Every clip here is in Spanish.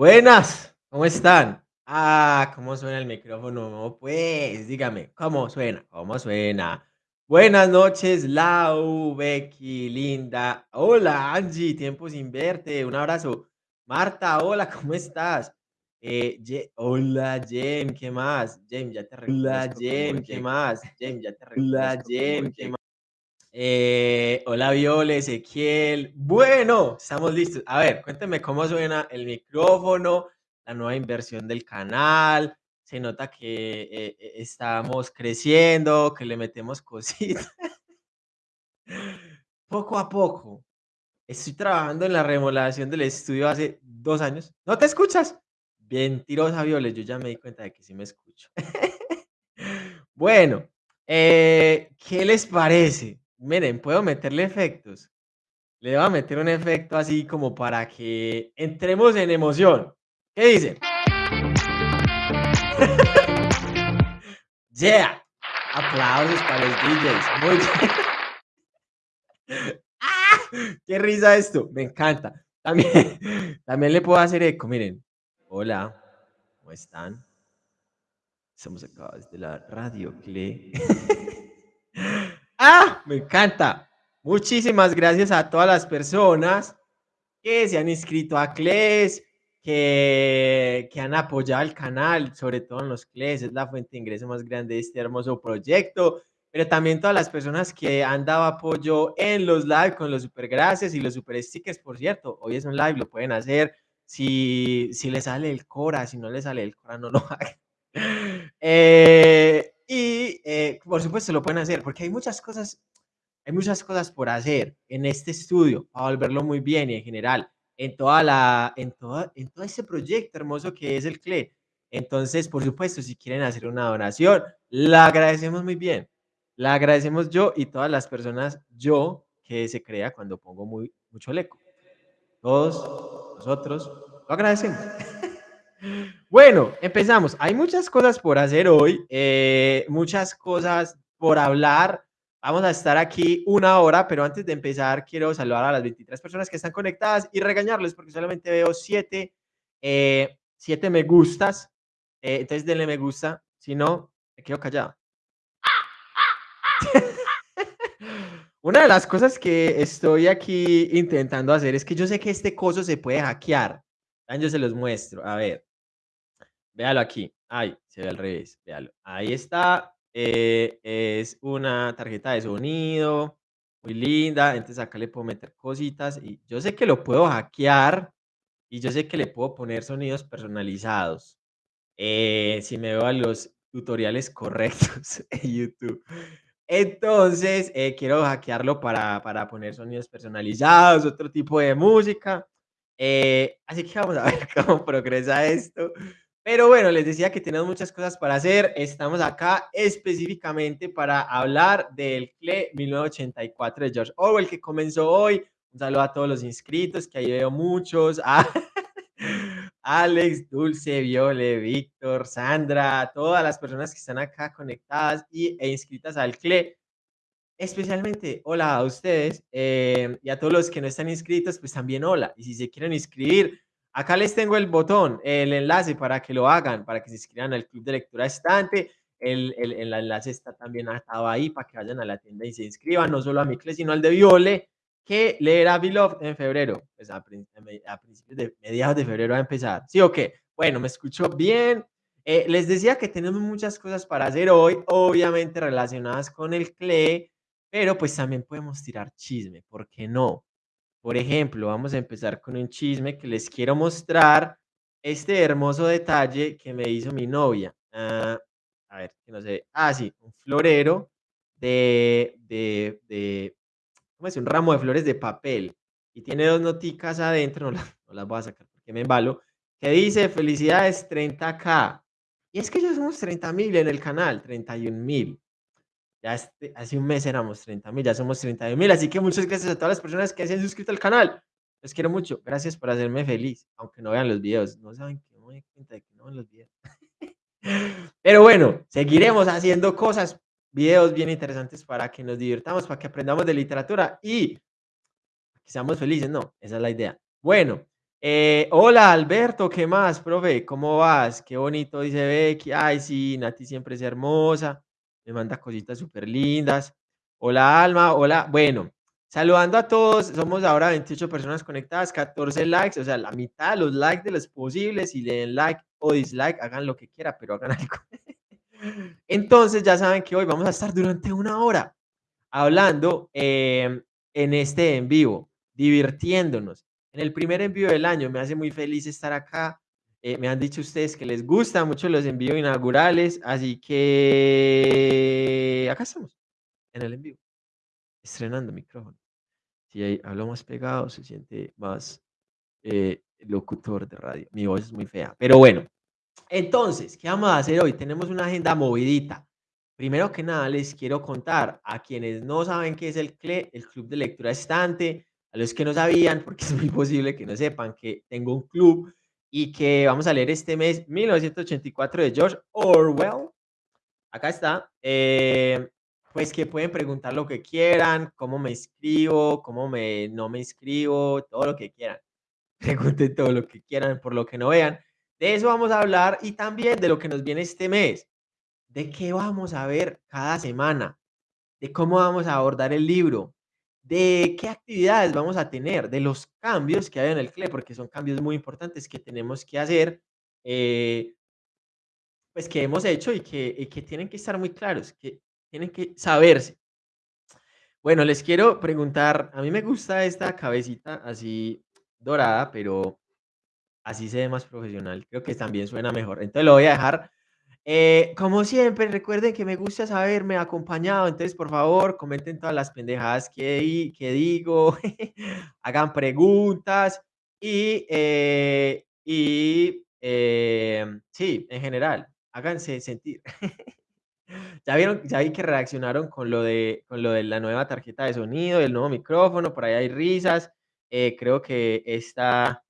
Buenas, ¿cómo están? Ah, ¿cómo suena el micrófono? Pues, dígame, ¿cómo suena? ¿Cómo suena? Buenas noches, Lau, Becky, Linda. Hola, Angie, tiempo sin verte. Un abrazo. Marta, hola, ¿cómo estás? Eh, Ye- hola, Jem, ¿qué más? Jem, ya te Hola, Jem, ¿qué más? Jem, ya te Hola, Jem, ¿qué más? Eh, hola Viole, Ezequiel. Bueno, estamos listos. A ver, cuénteme cómo suena el micrófono, la nueva inversión del canal. Se nota que eh, eh, estamos creciendo, que le metemos cositas. poco a poco. Estoy trabajando en la remodelación del estudio hace dos años. ¿No te escuchas? Mentirosa, Viole, yo ya me di cuenta de que sí me escucho. bueno, eh, ¿qué les parece? Miren, puedo meterle efectos. Le voy a meter un efecto así como para que entremos en emoción. ¿Qué dicen? yeah. Aplausos para los DJs. Muy bien. ¡Qué risa esto! Me encanta. También, también le puedo hacer eco. Miren. Hola. ¿Cómo están? Estamos acá desde la Radio Cle. ¡Ah! Me encanta. Muchísimas gracias a todas las personas que se han inscrito a CLES, que, que han apoyado el canal, sobre todo en los CLES, es la fuente de ingreso más grande de este hermoso proyecto, pero también todas las personas que han dado apoyo en los live con los super gracias y los super stickers, por cierto, hoy es un live, lo pueden hacer, si, si les sale el Cora, si no les sale el Cora, no lo hagan. Eh, y eh, por supuesto lo pueden hacer, porque hay muchas cosas hay muchas cosas por hacer en este estudio para volverlo muy bien y en general en toda la en todo en todo ese proyecto hermoso que es el CLE. Entonces, por supuesto, si quieren hacer una donación, la agradecemos muy bien. La agradecemos yo y todas las personas yo que se crea cuando pongo muy mucho el eco. Todos nosotros lo agradecemos. Bueno, empezamos. Hay muchas cosas por hacer hoy, eh, muchas cosas por hablar. Vamos a estar aquí una hora, pero antes de empezar quiero saludar a las 23 personas que están conectadas y regañarles porque solamente veo 7 eh, siete me gustas. Eh, entonces denle me gusta, si no, me quedo callado. Una de las cosas que estoy aquí intentando hacer es que yo sé que este coso se puede hackear. Yo se los muestro. A ver. Véalo aquí. Ay, se ve al revés. Véalo. Ahí está. eh, es una tarjeta de sonido. Muy linda. Entonces acá le puedo meter cositas. Y yo sé que lo puedo hackear. Y yo sé que le puedo poner sonidos personalizados. eh, si me veo a los tutoriales correctos en YouTube. Entonces, eh, quiero hackearlo para, para poner sonidos personalizados, otro tipo de música. eh, así que vamos a ver cómo progresa esto. Pero bueno, les decía que tenemos muchas cosas para hacer. Estamos acá específicamente para hablar del CLE 1984 de George Orwell que comenzó hoy. Un saludo a todos los inscritos, que ahí veo muchos. Ah, Alex, Dulce, Viole, Víctor, Sandra, todas las personas que están acá conectadas y, e inscritas al CLE. Especialmente, hola a ustedes eh, y a todos los que no están inscritos, pues también hola. Y si se quieren inscribir, acá les tengo el botón, el enlace para que lo hagan, para que se inscriban al club de lectura estante. El, el, el enlace está también estado ahí para que vayan a la tienda y se inscriban, no solo a mi CLE, sino al de Viole, que leerá Beloved en febrero, pues a, principios de mediados de febrero va a empezar. ¿Sí o qué? Bueno, me escucho bien. Eh, les decía que tenemos muchas cosas para hacer hoy, obviamente relacionadas con el CLE, pero pues también podemos tirar chisme, ¿por qué no? Por ejemplo, vamos a empezar con un chisme que les quiero mostrar este hermoso detalle que me hizo mi novia. Ah, a ver, que no sé. Ah, sí, un florero de, de, de, ¿cómo es? Un ramo de flores de papel. Y tiene dos noticas adentro, no las, no las voy a sacar porque me embalo, que dice felicidades 30k. Y es que ya somos 30 mil en el canal, 31 mil. Ya este, hace un mes éramos 30 mil, ya somos 31 mil. Así que muchas gracias a todas las personas que se han suscrito al canal. Les quiero mucho. Gracias por hacerme feliz, aunque no vean los videos. No saben que no me cuenta de que no los videos. Pero bueno, seguiremos haciendo cosas, videos bien interesantes para que nos divirtamos, para que aprendamos de literatura y que seamos felices. No, esa es la idea. Bueno, Eh, hola Alberto, ¿qué más, profe? ¿Cómo vas? Qué bonito dice Becky. Ay, sí, Nati siempre es hermosa. Me manda cositas súper lindas. Hola Alma, hola. Bueno, saludando a todos. Somos ahora 28 personas conectadas, 14 likes, o sea, la mitad de los likes de los posibles. Si le den like o dislike, hagan lo que quieran, pero hagan algo. Entonces ya saben que hoy vamos a estar durante una hora hablando eh, en este en vivo, divirtiéndonos. En el primer envío del año me hace muy feliz estar acá. Eh, me han dicho ustedes que les gustan mucho los envíos inaugurales, así que acá estamos, en el envío, estrenando micrófono. Si ahí hablo más pegado, se siente más eh, locutor de radio. Mi voz es muy fea, pero bueno. Entonces, ¿qué vamos a hacer hoy? Tenemos una agenda movidita. Primero que nada, les quiero contar a quienes no saben qué es el CLE, el Club de Lectura Estante, a los que no sabían, porque es muy posible que no sepan que tengo un club y que vamos a leer este mes 1984 de George Orwell. Acá está. Eh, pues que pueden preguntar lo que quieran, cómo me inscribo, cómo me, no me inscribo, todo lo que quieran. Pregunten todo lo que quieran, por lo que no vean. De eso vamos a hablar y también de lo que nos viene este mes. De qué vamos a ver cada semana. De cómo vamos a abordar el libro. De qué actividades vamos a tener. De los cambios que hay en el CLE, porque son cambios muy importantes que tenemos que hacer. Eh, pues que hemos hecho y que, y que tienen que estar muy claros, que tienen que saberse. Bueno, les quiero preguntar, a mí me gusta esta cabecita así dorada, pero así se ve más profesional. Creo que también suena mejor. Entonces lo voy a dejar. Eh, como siempre, recuerden que me gusta saberme acompañado. Entonces, por favor, comenten todas las pendejadas que, que digo, hagan preguntas y, eh, y eh, sí, en general, háganse sentir. Ya vieron, ya vi que reaccionaron con lo de, con lo de la nueva tarjeta de sonido, el nuevo micrófono, por ahí hay risas. Eh, creo que esta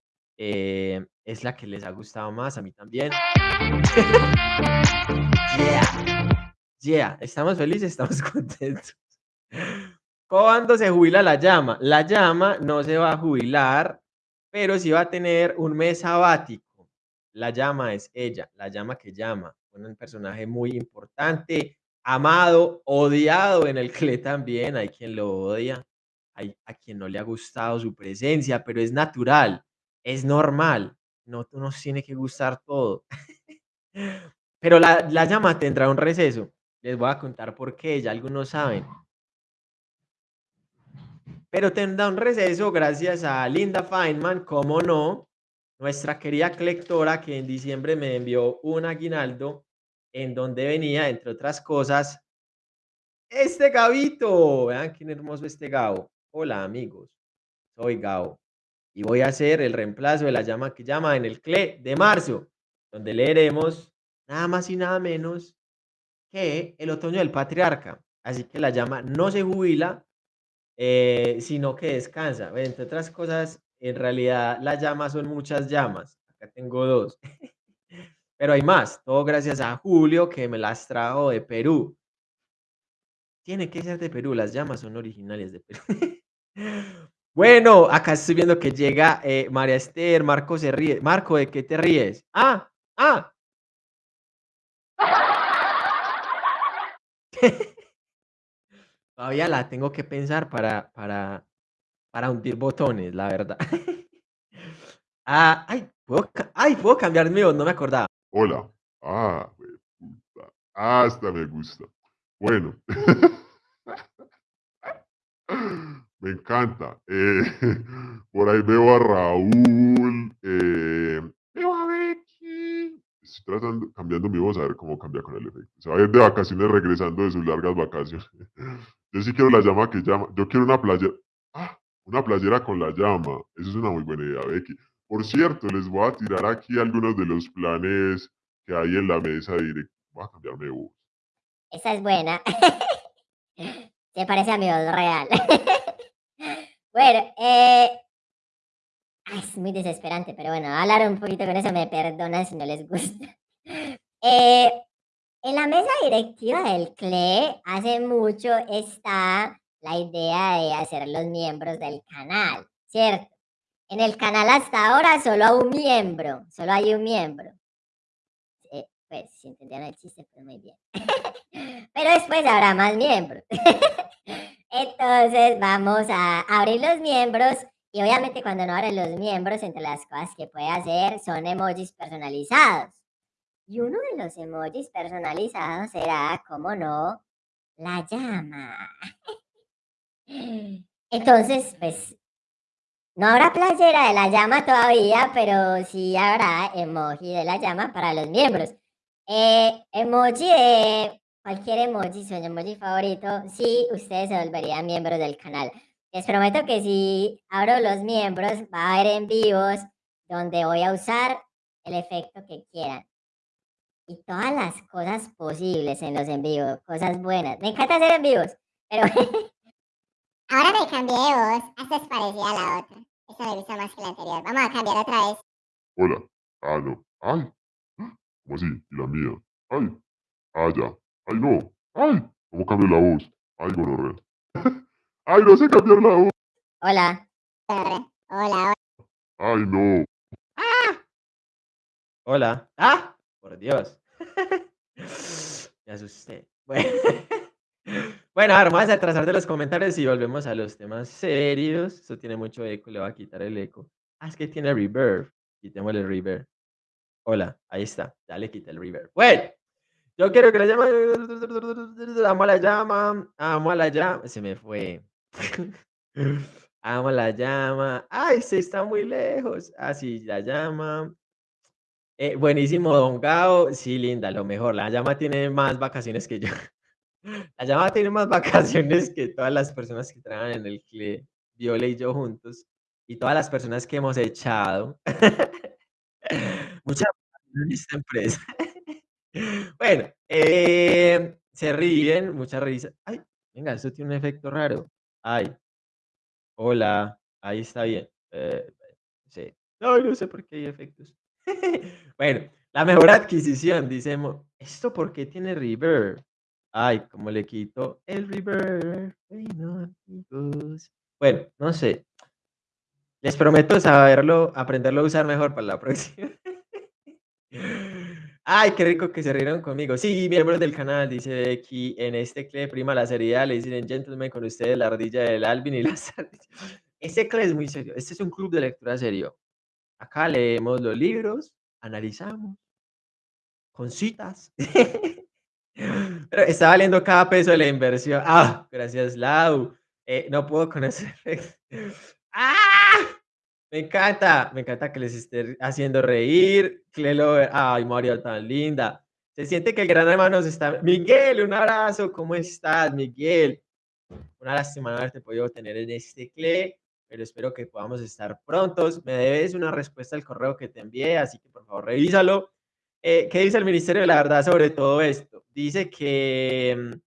eh, es la que les ha gustado más, a mí también. yeah, yeah, estamos felices, estamos contentos. ¿Cuándo se jubila la llama? La llama no se va a jubilar, pero sí va a tener un mes sabático. La llama es ella, la llama que llama, un personaje muy importante, amado, odiado en el CLE también, hay quien lo odia, hay a quien no le ha gustado su presencia, pero es natural, es normal, no nos tiene que gustar todo. Pero la, la llama tendrá un receso, les voy a contar por qué, ya algunos saben. Pero tendrá un receso gracias a Linda Feynman, como no, nuestra querida colectora que en diciembre me envió un aguinaldo en donde venía, entre otras cosas, este Gabito. Vean qué hermoso este Gabo. Hola amigos, soy Gabo y voy a hacer el reemplazo de la llama que llama en el CLE de marzo, donde leeremos nada más y nada menos que el otoño del patriarca. Así que la llama no se jubila, eh, sino que descansa. Entre otras cosas, en realidad las llamas son muchas llamas. Acá tengo dos. Pero hay más. Todo gracias a Julio que me las trajo de Perú. Tiene que ser de Perú. Las llamas son originales de Perú. bueno, acá estoy viendo que llega eh, María Esther. Marco se ríe. Marco, ¿de qué te ríes? Ah, ah. Todavía la tengo que pensar para, para, para hundir botones, la verdad. ah, ay, ¿puedo, ay, puedo cambiar voz, no me acordaba. Hola. Ah, puta. Hasta me gusta. Bueno. me encanta. Eh, por ahí veo a Raúl. Eh, veo a Becky. Estoy tratando, cambiando mi voz a ver cómo cambia con el efecto. Se va a ir de vacaciones regresando de sus largas vacaciones. Yo sí quiero la llama que llama. Yo quiero una playera. Ah, una playera con la llama. Eso es una muy buena idea, Becky. Por cierto, les voy a tirar aquí algunos de los planes que hay en la mesa directa. Voy a cambiarme de voz. Esa es buena. Se parece a mi voz real. Bueno, eh... es muy desesperante, pero bueno, hablar un poquito con eso me perdonan si no les gusta. Eh, en la mesa directiva del CLE hace mucho está la idea de hacer los miembros del canal, ¿cierto? En el canal hasta ahora solo hay un miembro, solo hay un miembro. Eh, pues, si entendieron el chiste, pues muy bien. Pero después habrá más miembros. Entonces vamos a abrir los miembros y obviamente cuando no abren los miembros, entre las cosas que puede hacer son emojis personalizados. Y uno de los emojis personalizados será, como no, la llama. Entonces, pues, no habrá playera de la llama todavía, pero sí habrá emoji de la llama para los miembros. Eh, emoji de cualquier emoji, su emoji favorito, sí, ustedes se volverían miembros del canal. Les prometo que si abro los miembros, va a haber en vivos donde voy a usar el efecto que quieran. Y todas las cosas posibles en los en vivos, cosas buenas. Me encanta hacer en vivos, pero... Ahora me cambié de voz, esta es parecida a la otra. Esta me gusta más que la anterior. Vamos a cambiar otra vez. Hola. Ah, no. Ay. ¿Cómo así? ¿Y la mía? Ay. Ah, ya. Ay, no. Ay. ¿Cómo cambio la voz? Ay, gonorrea. Ay, no sé cambiar la voz. Hola. Hola, hola. Ay, no. Hola. ¡Ah! Por Dios. Me asusté. Bueno. Bueno, ahora vamos a atrasar de los comentarios y volvemos a los temas serios. Esto tiene mucho eco, le voy a quitar el eco. Ah, es que tiene reverb. Quitémosle el reverb. Hola, ahí está. Ya le quité el reverb. Bueno, yo quiero que la llama. Amo la llama. Amo la llama. Se me fue. Amo la llama. Ay, se está muy lejos. Así, la llama. Eh, buenísimo, Don Gao. Sí, linda, lo mejor. La llama tiene más vacaciones que yo. La llama tiene más vacaciones que todas las personas que trabajan en el CLE, Viola y yo juntos, y todas las personas que hemos echado. Muchas en esta empresa. Bueno, eh, se ríen, mucha risa. Ay, venga, eso tiene un efecto raro. Ay, hola, ahí está bien. Eh, sí. No, no sé por qué hay efectos. Bueno, la mejor adquisición, dice Mo. ¿Esto por qué tiene reverb? Ay, como le quito el reverb. Bueno, no sé. Les prometo saberlo, aprenderlo a usar mejor para la próxima. Ay, qué rico que se rieron conmigo. Sí, miembros del canal, dice aquí en este cle prima la seriedad, le dicen gentlemen con ustedes la ardilla del Alvin y las ardillas. Este cle es muy serio. Este es un club de lectura serio. Acá leemos los libros, analizamos, con citas. Pero está valiendo cada peso de la inversión. Ah, gracias, Lau. Eh, no puedo conocer. ¡Ah! Me encanta, me encanta que les esté haciendo reír. Clelo, ay, Mario, tan linda. Se siente que el gran hermano está. Miguel, un abrazo, ¿cómo estás, Miguel? Una lástima no haberte podido tener en este cle, pero espero que podamos estar prontos. Me debes una respuesta al correo que te envié, así que por favor revísalo. Eh, ¿Qué dice el Ministerio de la Verdad sobre todo esto? Dice que, mm,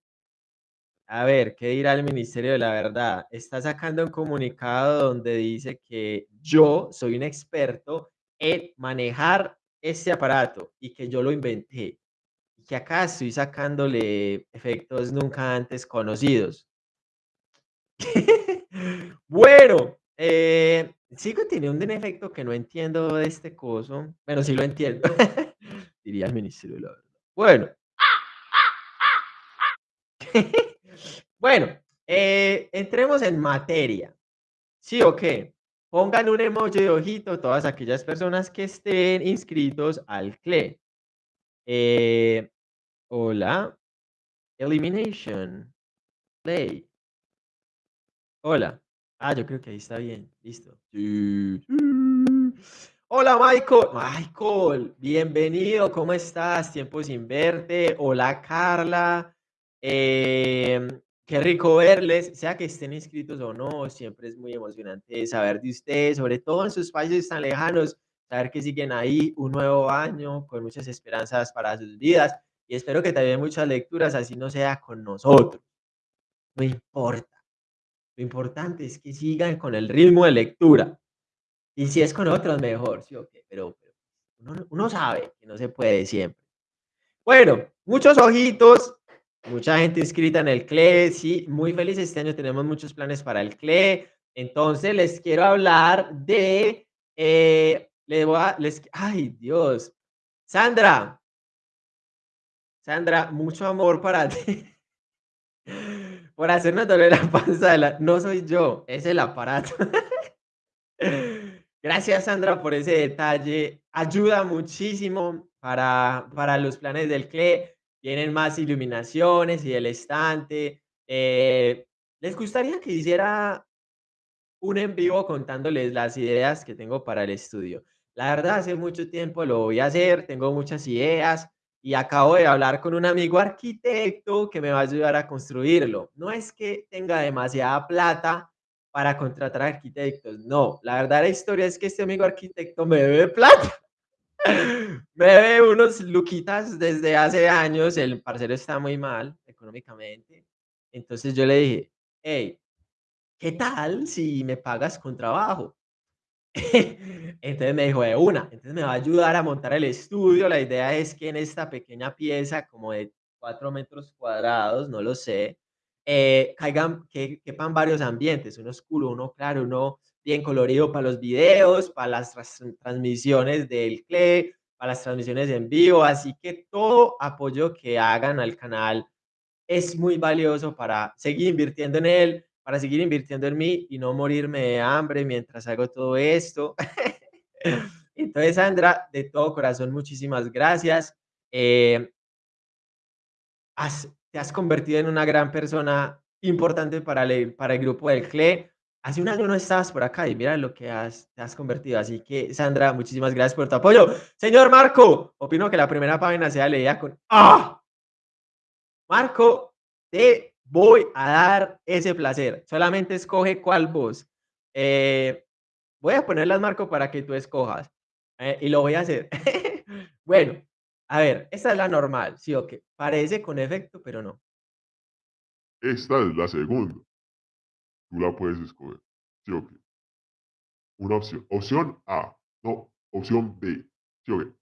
a ver, ¿qué dirá el Ministerio de la Verdad? Está sacando un comunicado donde dice que yo soy un experto en manejar este aparato y que yo lo inventé. Y que acá estoy sacándole efectos nunca antes conocidos. bueno, eh, sigo teniendo un efecto que no entiendo de este coso. Bueno, sí lo entiendo. Diría el Ministerio de la Verdad. Bueno. bueno, eh, entremos en materia. ¿Sí o qué? Pongan un emoji de ojito todas aquellas personas que estén inscritos al CLE. Eh, hola. Elimination. Play. Hola. Ah, yo creo que ahí está bien. Listo. Hola, Michael. Michael, bienvenido. ¿Cómo estás? Tiempo sin verte. Hola, Carla. Em, qué rico verles, sea que estén inscritos o no, siempre es muy emocionante saber de ustedes, sobre todo en sus países tan lejanos, saber que siguen ahí un nuevo año con muchas esperanzas para sus vidas y espero que también muchas lecturas, así no sea con nosotros. No importa. Lo importante es que sigan con el ritmo de lectura. Y si es con otros, mejor, ¿sí o qué? Pero, uno, uno sabe que no se puede siempre. Bueno, muchos ojitos Mucha gente inscrita en el CLE, sí, muy feliz este año, tenemos muchos planes para el CLE, Entonces les quiero hablar de, eh, les voy a, les, ay Dios, Sandra, Sandra, mucho amor para ti. Por hacernos doler la panza de la... No soy yo, es el aparato. Gracias, Sandra, por ese detalle. Ayuda muchísimo para, para los planes del CLE. Tienen más iluminaciones y el estante. Eh, ¿Les gustaría que hiciera un en vivo contándoles las ideas que tengo para el estudio? La verdad, hace mucho tiempo lo voy a hacer, tengo muchas ideas y acabo de hablar con un amigo arquitecto que me va a ayudar a construirlo. No es que tenga demasiada plata para contratar arquitectos, no. La verdad la historia es que este amigo arquitecto me debe plata. Me debe unos luquitas desde hace años, el parcero está muy mal económicamente. Entonces yo le dije, hey, ¿qué tal si me pagas con trabajo? Entonces me dijo de una, entonces me va a ayudar a montar el estudio. La idea es que en esta pequeña pieza, como de 4 metros cuadrados, no lo sé, eh, caigan, que quepan varios ambientes, uno oscuro, uno claro, uno bien colorido para los videos, para las transmisiones del CLE, para las transmisiones en vivo. Así que todo apoyo que hagan al canal es muy valioso para seguir invirtiendo en él, para seguir invirtiendo en mí y no morirme de hambre mientras hago todo esto. Entonces, Sandra, de todo corazón, muchísimas gracias. Eh, te has convertido en una gran persona importante para el, para el grupo del CLE. Hace un año no estabas por acá y mira lo que has, te has convertido. Así que, Sandra, muchísimas gracias por tu apoyo. Señor Marco, opino que la primera página sea leída con ¡Ah! Marco, te voy a dar ese placer. Solamente escoge cuál voz. Eh, voy a ponerlas, Marco, para que tú escojas. Eh, y lo voy a hacer. bueno, a ver, esta es la normal, ¿sí o qué? Parece con efecto, pero no. Esta es la segunda. Tú la puedes escoger, ¿sí o qué? Una opción. Opción A. No, opción B. ¿Sí o qué?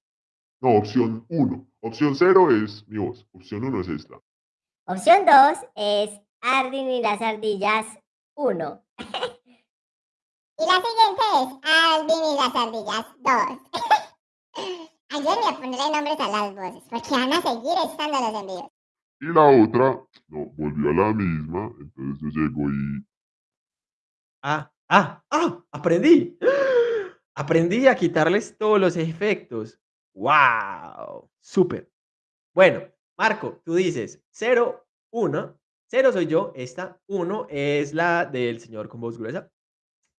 No, opción 1. Opción 0 es mi voz. Opción 1 es esta. Opción 2 es Ardin y las ardillas 1. y la siguiente es Ardin y las ardillas 2. Ayúdenme a ponerle nombres a las voces, porque van a seguir estando los envíos. Y la otra, no, volvió a la misma, entonces yo llego y... Ah, ah, ah, aprendí. Aprendí a quitarles todos los efectos. ¡Wow! Súper. Bueno, Marco, tú dices 0, 1. 0 soy yo, esta 1 es la del señor con voz gruesa. 2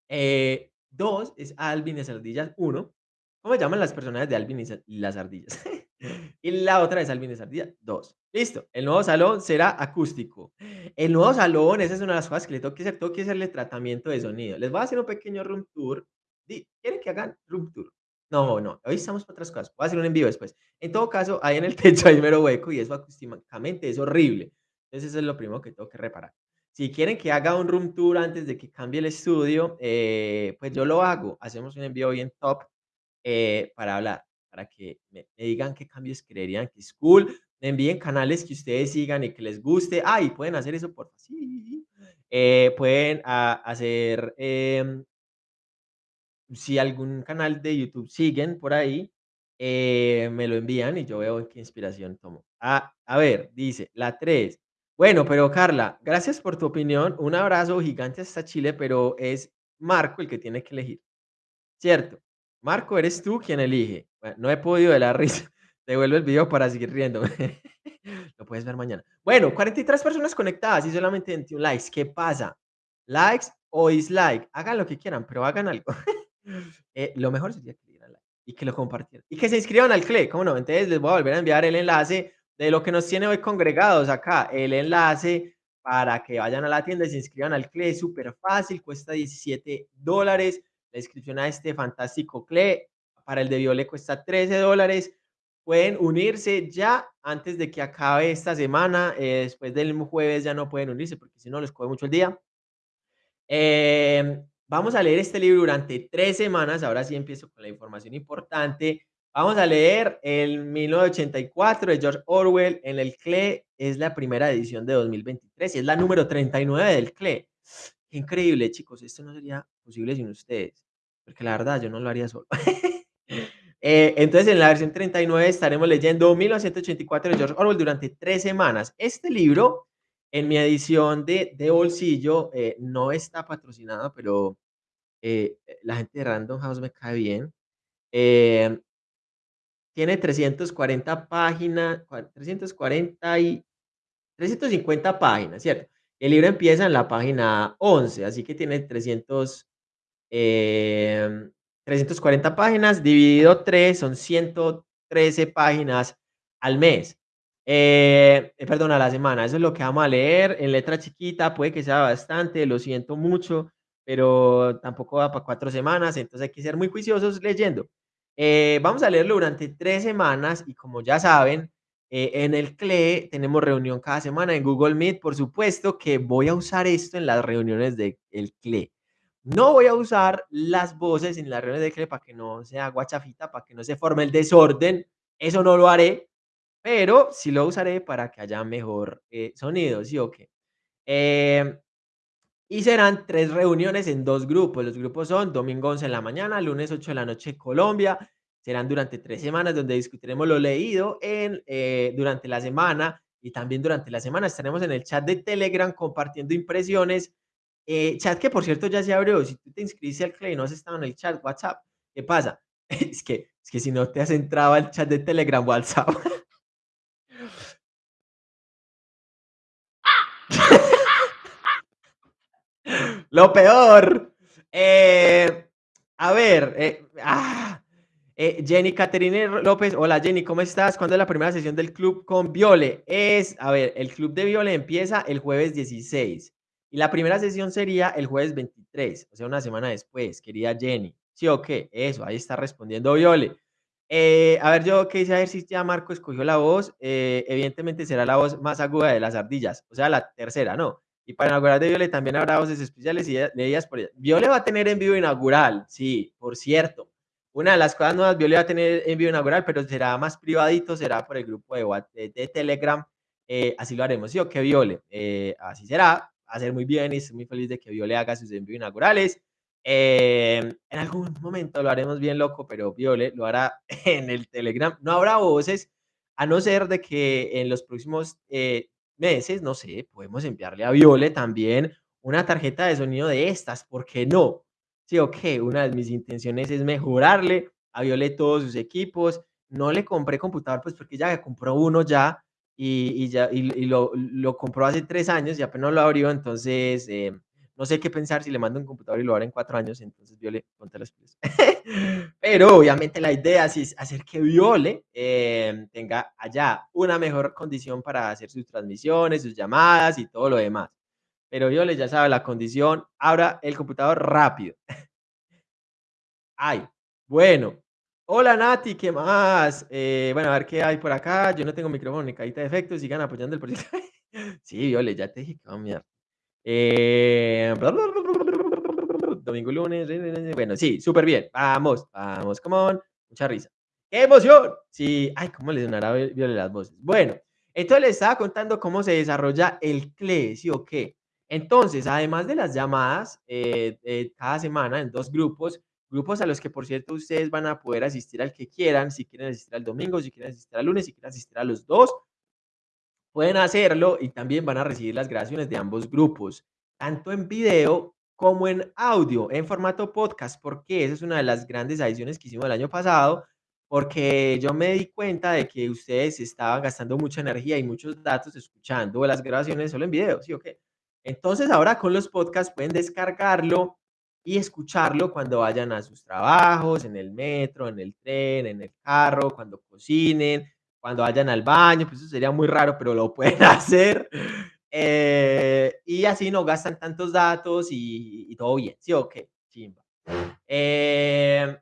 eh, es Alvin y las ardillas 1. ¿Cómo llaman las personas de Alvin y las ardillas? y la otra es Alvin y las ardillas 2. Listo. El nuevo salón será acústico. El nuevo salón, esa es una de las cosas que le tengo que hacer. Tengo que hacerle tratamiento de sonido. Les voy a hacer un pequeño room tour. ¿Quieren que hagan room tour? No, no, hoy estamos para otras cosas. Voy a hacer un envío después. En todo caso, ahí en el techo hay mero hueco y eso acústicamente es horrible. Entonces, eso es lo primero que tengo que reparar. Si quieren que haga un room tour antes de que cambie el estudio, eh, pues yo lo hago. Hacemos un envío bien top eh, para hablar, para que me, digan qué cambios creerían que es cool. Me envíen canales que ustedes sigan y que les guste. Ah, y pueden hacer eso por sí. Eh, pueden ah, hacer em, si algún canal de YouTube siguen por ahí, eh, me lo envían y yo veo qué inspiración tomo. Ah, a ver, dice la 3. Bueno, pero Carla, gracias por tu opinión. Un abrazo gigante hasta Chile, pero es Marco el que tiene que elegir. ¿Cierto? Marco, eres tú quien elige. no he podido de la risa. Devuelvo el video para seguir riendo. lo puedes ver mañana. Bueno, 43 personas conectadas y solamente 21 likes. ¿Qué pasa? Likes o dislike. Hagan lo que quieran, pero hagan algo. Eh, lo mejor sería que le dieran like y que lo compartieran. Y que se inscriban al CLE, ¿cómo no? Entonces les voy a volver a enviar el enlace de lo que nos tiene hoy congregados acá. El enlace para que vayan a la tienda y se inscriban al CLE. Súper fácil, cuesta 17 dólares. La inscripción a este fantástico CLE para el de Viole cuesta 13 dólares. Pueden unirse ya antes de que acabe esta semana. Eh, después del jueves ya no pueden unirse porque si no les coge mucho el día. Eh, Vamos a leer este libro durante tres semanas. Ahora sí empiezo con la información importante. Vamos a leer el 1984 de George Orwell en el CLE. Es la primera edición de 2023 y es la número 39 del CLE. Increíble, chicos, esto no sería posible sin ustedes, porque la verdad yo no lo haría solo. Eh, entonces, en la versión 39 estaremos leyendo 1984 de George Orwell durante tres semanas. Este libro, en mi edición de, de bolsillo, eh, no está patrocinado, pero eh, la gente de Random House me cae bien. Tiene 340 páginas, 340 y 350 páginas, ¿cierto? El libro empieza en la página 11, así que tiene 300, 340 em, páginas, dividido 3, son 113 páginas al mes. Eh, eh, perdón, a la semana. Eso es lo que vamos a leer en letra chiquita, puede que sea bastante, lo siento mucho, pero tampoco va para cuatro semanas, entonces hay que ser muy juiciosos leyendo. Eh, vamos a leerlo durante tres semanas y como ya saben, eh, en el CLE tenemos reunión cada semana en Google Meet. Por supuesto que voy a usar esto en las reuniones del CLE. No voy a usar las voces en las reuniones del CLE para que no sea guachafita, para que no se forme el desorden. Eso no lo haré, pero sí lo usaré para que haya mejor eh, sonido, ¿sí o qué? Eh, y serán tres reuniones en dos grupos. Los grupos son domingo 11 en la mañana, lunes 8 de la noche Colombia, serán durante tres semanas donde discutiremos lo leído en, eh, durante la semana y también durante la semana estaremos en el chat de Telegram compartiendo impresiones. Eh, chat que por cierto ya se abrió. Si tú te inscribiste al Clay no has estado en el chat WhatsApp, ¿qué pasa? es, que, es que si no te has entrado al chat de Telegram WhatsApp. Lo peor. Eh, a ver, ah, eh, Jenny Caterine López, hola Jenny, ¿cómo estás? ¿Cuándo es la primera sesión del club con Viole? Es, a ver, el club de Viole empieza el jueves 16 y la primera sesión sería el jueves 23, o sea, una semana después, querida Jenny. ¿Sí o qué? Eso, ahí está respondiendo Viole. Eh, a ver, yo a ver si ya Marco escogió la voz. Eh, evidentemente será la voz más aguda de las ardillas, o sea, la tercera, ¿no? Y para inaugurar de Viole también habrá voces especiales y leídas por ella. Viole va a tener en vivo inaugural, sí, por cierto. Una de las cosas nuevas, Viole va a tener envío inaugural, pero será más privadito, será por el grupo de, de, Telegram. Eh, así lo haremos, ¿sí o qué, Viole? Eh, así será, ser muy bien y estoy muy feliz de que Viole haga sus envíos inaugurales. Eh, en algún momento lo haremos bien loco, pero Viole lo hará en el Telegram. No habrá voces, a no ser de que en los próximos meses, no sé, podemos enviarle a Viole también una tarjeta de sonido de estas, ¿por qué no? Sí, ok, una de mis intenciones es mejorarle a Viole todos sus equipos. No le compré computador, pues porque ya compró uno ya y, ya y, lo, lo, compró hace tres años y apenas lo abrió, entonces eh, no sé qué pensar si le mando un computador y lo abre en cuatro años, entonces Viole, ponte los pies. Pero obviamente la idea es hacer que Viole eh, tenga allá una mejor condición para hacer sus transmisiones, sus llamadas y todo lo demás pero yo les ya sabe la condición, abra el computador rápido. Ay, bueno. Hola Nati, ¿qué más? Eh, bueno, a ver qué hay por acá. Yo no tengo micrófono ni caída de efectos, sigan apoyando el proyecto. sí, Viole, ya te dije que eh, domingo, lunes. Bueno, sí, súper bien. Vamos, vamos, come on. Mucha risa. ¡Qué emoción! Sí, ay, ¿cómo le sonará Viole las voces? Bueno, entonces les estaba contando cómo se desarrolla el CLE, ¿sí o qué? Entonces, además de las llamadas eh, eh, cada semana en dos grupos, grupos a los que, por cierto, ustedes van a poder asistir al que quieran, si quieren asistir al domingo, si quieren asistir al lunes, si quieren asistir a los dos, pueden hacerlo y también van a recibir las grabaciones de ambos grupos, tanto en video como en audio, en formato podcast, porque esa es una de las grandes adiciones que hicimos el año pasado, porque yo me di cuenta de que ustedes estaban gastando mucha energía y muchos datos escuchando las grabaciones solo en video, ¿sí o qué? Entonces ahora con los podcasts pueden descargarlo y escucharlo cuando vayan a sus trabajos, en el metro, en el tren, en el carro, cuando cocinen, cuando vayan al baño, pues eso sería muy raro, pero lo pueden hacer. Eh, y así no gastan tantos datos y, todo bien, ¿sí o qué? Chimba. Eh,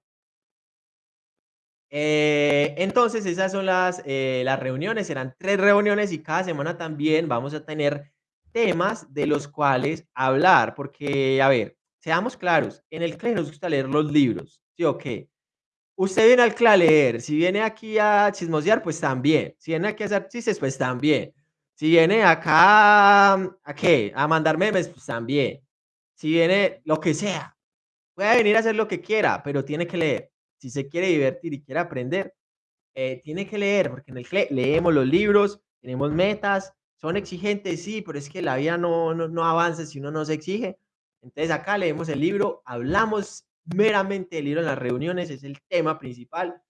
eh, entonces esas son las, las reuniones, serán tres reuniones y cada semana también vamos a tener temas de los cuales hablar, porque, a ver, seamos claros, en el CLE nos gusta leer los libros, ¿sí o qué? Usted viene al CLE a leer, si viene aquí a chismosear, pues también, si viene aquí a hacer chistes, pues también, si viene acá, ¿a qué? A mandar memes, pues también, si viene lo que sea, puede venir a hacer lo que quiera, pero tiene que leer. Si se quiere divertir y quiere aprender, eh, tiene que leer, porque en el CLE leemos los libros, tenemos metas, son exigentes, sí, pero es que la vida no, no, no avanza si uno no se exige. Entonces acá leemos el libro, hablamos meramente del libro en las reuniones, es el tema principal,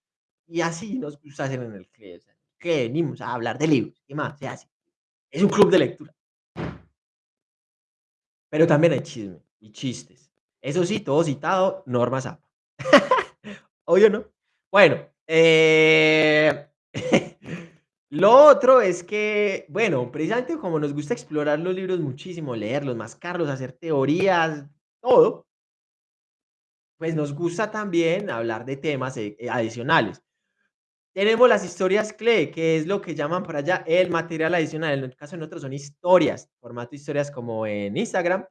y así nos gusta hacer en el o sea, que venimos a hablar de libros, ¿qué más se hace? Es un club de lectura. Pero también hay chisme y chistes. Eso sí, todo citado, Norma Zapa. Obvio, ¿no? Bueno, eh, lo otro es que, bueno, precisamente como nos gusta explorar los libros muchísimo, leerlos, mascarlos, hacer teorías, todo, pues nos gusta también hablar de temas eh, eh, adicionales. Tenemos las historias CLE, que es lo que llaman por allá el material adicional. En el caso de nosotros son historias, formato historias como en Instagram,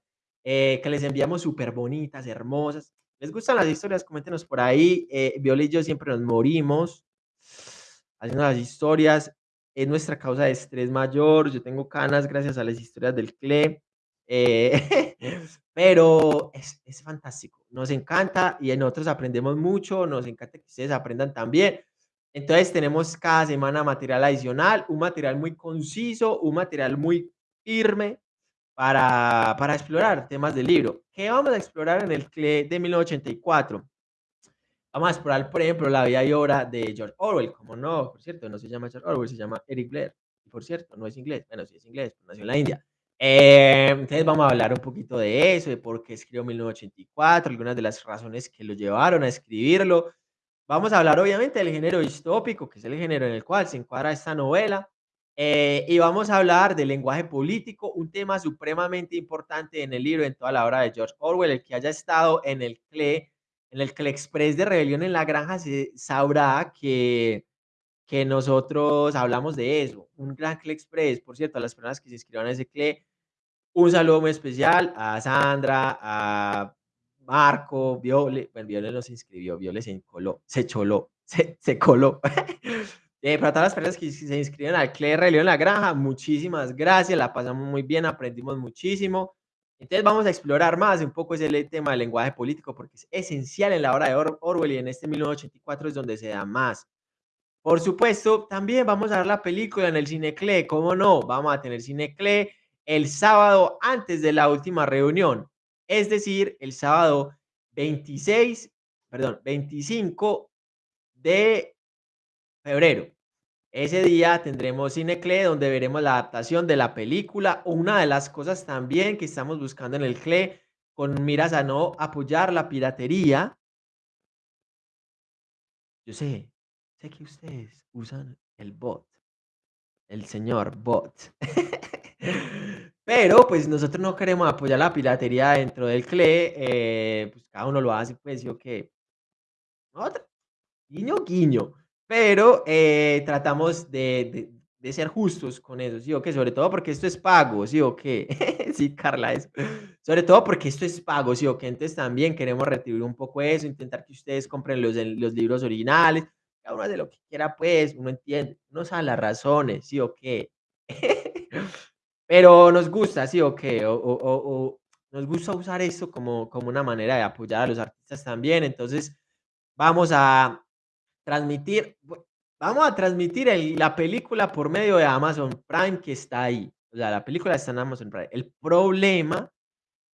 eh, que les enviamos súper bonitas, hermosas. ¿Les gustan las historias? Coméntenos por ahí. Eh, Viola y yo siempre nos morimos haciendo las historias. Es nuestra causa de estrés mayor. Yo tengo canas gracias a las historias del CLE. Eh, pero es, es fantástico. Nos encanta y nosotros aprendemos mucho. Nos encanta que ustedes aprendan también. Entonces tenemos cada semana material adicional, un material muy conciso, un material muy firme para, para explorar temas del libro. ¿Qué vamos a explorar en el CLE de 1984? Vamos a explorar, por ejemplo, la vida y obra de George Orwell. Como no, por cierto, no se llama George Orwell, se llama Eric Blair. Y por cierto, no es inglés. Bueno, sí es inglés, pero nació en la India. Eh, entonces vamos a hablar un poquito de eso, de por qué escribió 1984, algunas de las razones que lo llevaron a escribirlo Vamos a hablar obviamente del género distópico, que es el género en el cual se encuadra esta novela, eh, y vamos a hablar del lenguaje político, un tema supremamente importante en el libro, en toda la obra de George Orwell, el que haya estado en el CLE, en el Express de Rebelión en la Granja, se sabrá que, que nosotros hablamos de eso, un gran CLE Express, por cierto, a las personas que se inscriban a ese CLE, un saludo muy especial a Sandra, a Marco, Viole, bueno, Viole no se inscribió, Viole se coló, se choló, se, se coló. eh, para todas las personas que se inscriben al CLE de en la Granja, muchísimas gracias, la pasamos muy bien, aprendimos muchísimo. Entonces vamos a explorar más un poco ese tema del lenguaje político porque es esencial en la obra de Or Orwell y en este 1984 es donde se da más. Por supuesto, también vamos a ver la película en el Cine CLE, ¿cómo no? Vamos a tener Cine CLE el sábado antes de la última reunión es decir, el sábado 26, perdón, 25 de febrero. Ese día tendremos CineCLE donde veremos la adaptación de la película. Una de las cosas también que estamos buscando en el CLE con miras a no apoyar la piratería. Yo sé, sé que ustedes usan el bot, el señor bot. Pero pues nosotros no queremos apoyar la piratería dentro del CLE, eh, pues cada uno lo hace, pues yo que... Guiño, guiño. Pero eh, tratamos de, de, ser justos con eso, ¿sí o qué? Sobre todo porque esto es pago, ¿sí o qué? sí, Carla, eso. Sobre todo porque esto es pago, ¿sí o qué? Entonces también queremos retribuir un poco eso, intentar que ustedes compren los, los libros originales, cada uno hace lo que quiera, pues, uno entiende, uno sabe las razones, ¿sí o qué? Pero nos gusta, sí, o qué, o, o, o, nos gusta usar esto como, como una manera de apoyar a los artistas también. Entonces, vamos a transmitir, vamos a transmitir la película por medio de Amazon Prime que está ahí. O sea, la película está en Amazon Prime. El problema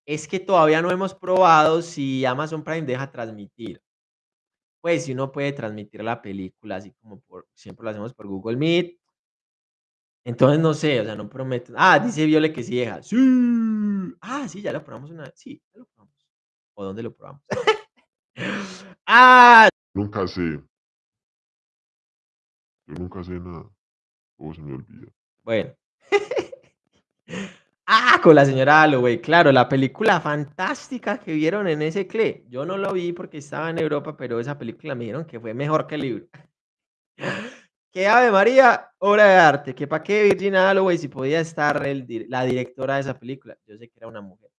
es que todavía no hemos probado si Amazon Prime deja transmitir. Pues si uno puede transmitir la película, así como por, siempre lo hacemos por Google Meet, entonces no sé, o sea, no prometo. Ah, dice Viole que sí deja. Sí. Ah, sí, ya lo probamos una vez. Sí, ya lo probamos. ¿O dónde lo probamos? ah. Nunca sé. Yo nunca sé nada. ¿Cómo se me olvida? Bueno. ah, con la señora Holloway. Claro, la película fantástica que vieron en ese CLE. Yo no lo vi porque estaba en Europa, pero esa película me dijeron que fue mejor que el libro. que Ave María, obra de arte, que para qué Virginia Holloway si podía estar la directora de esa película, yo sé que era una mujer,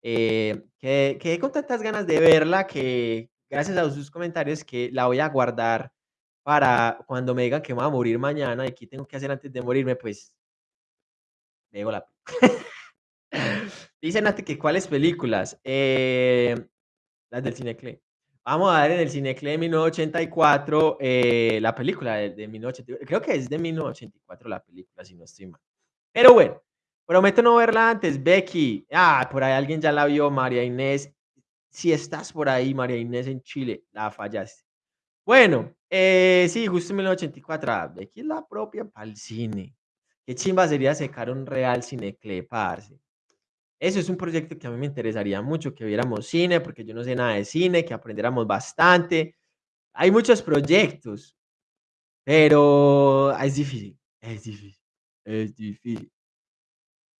eh, que quedé con tantas ganas de verla que gracias a sus comentarios que la voy a guardar para cuando me digan que me voy a morir mañana y qué tengo que hacer antes de morirme, pues veo la Dice Nati que cuáles películas. Eh, las del Cinecle. Vamos a ver en el Cinecle de 1984 eh, la película de, de 1984. Creo que es de 1984 la película, si no estoy mal. Pero bueno, prometo no verla antes. Becky, ah, por ahí alguien ya la vio. María Inés, si estás por ahí, María Inés en Chile, la fallaste. Bueno, eh, sí, justo en 1984. ah, Becky es la propia para el cine. Qué chimba sería sacar un real Cinecle, parce. Eso es un proyecto que a mí me interesaría mucho, que viéramos cine, porque yo no sé nada de cine, que aprendiéramos bastante. Hay muchos proyectos, pero es difícil, es difícil, es difícil.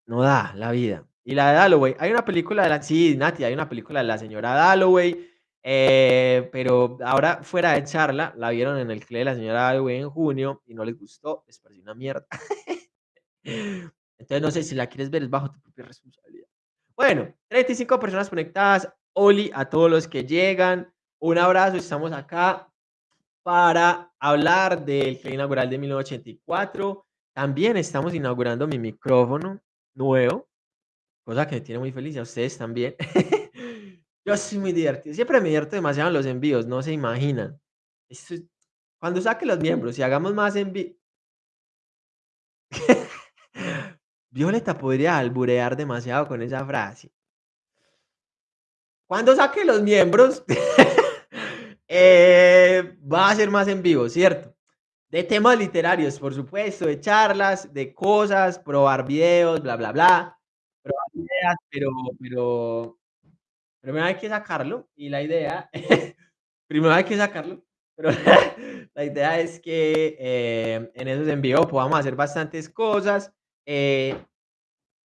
No da la vida. Y la de Dalloway, hay una película de la, sí, Nati, hay una película de la señora Dalloway, eh, pero ahora fuera de charla, la vieron en el CLE de la señora Dalloway en junio y no les gustó, les pareció una mierda. Entonces no sé si la quieres ver, es bajo tu propia responsabilidad. Bueno, 35 personas conectadas. Oli, a todos los que llegan, un abrazo. Estamos acá para hablar del CLE inaugural de 1984. También estamos inaugurando mi micrófono nuevo, cosa que me tiene muy feliz a ustedes también. Yo soy muy divertido. Siempre me divierto demasiado en los envíos, no se imaginan. Cuando saque los miembros y hagamos más envíos. Violeta podría alburear demasiado con esa frase. Cuando saque los miembros, eh, va a ser más en vivo, ¿cierto? De temas literarios, por supuesto, de charlas, de cosas, probar videos, bla, bla, bla. Probar ideas, pero, primero hay que sacarlo y la idea, primero hay que sacarlo, pero la idea es que eh, en esos en vivo podamos hacer bastantes cosas. eh,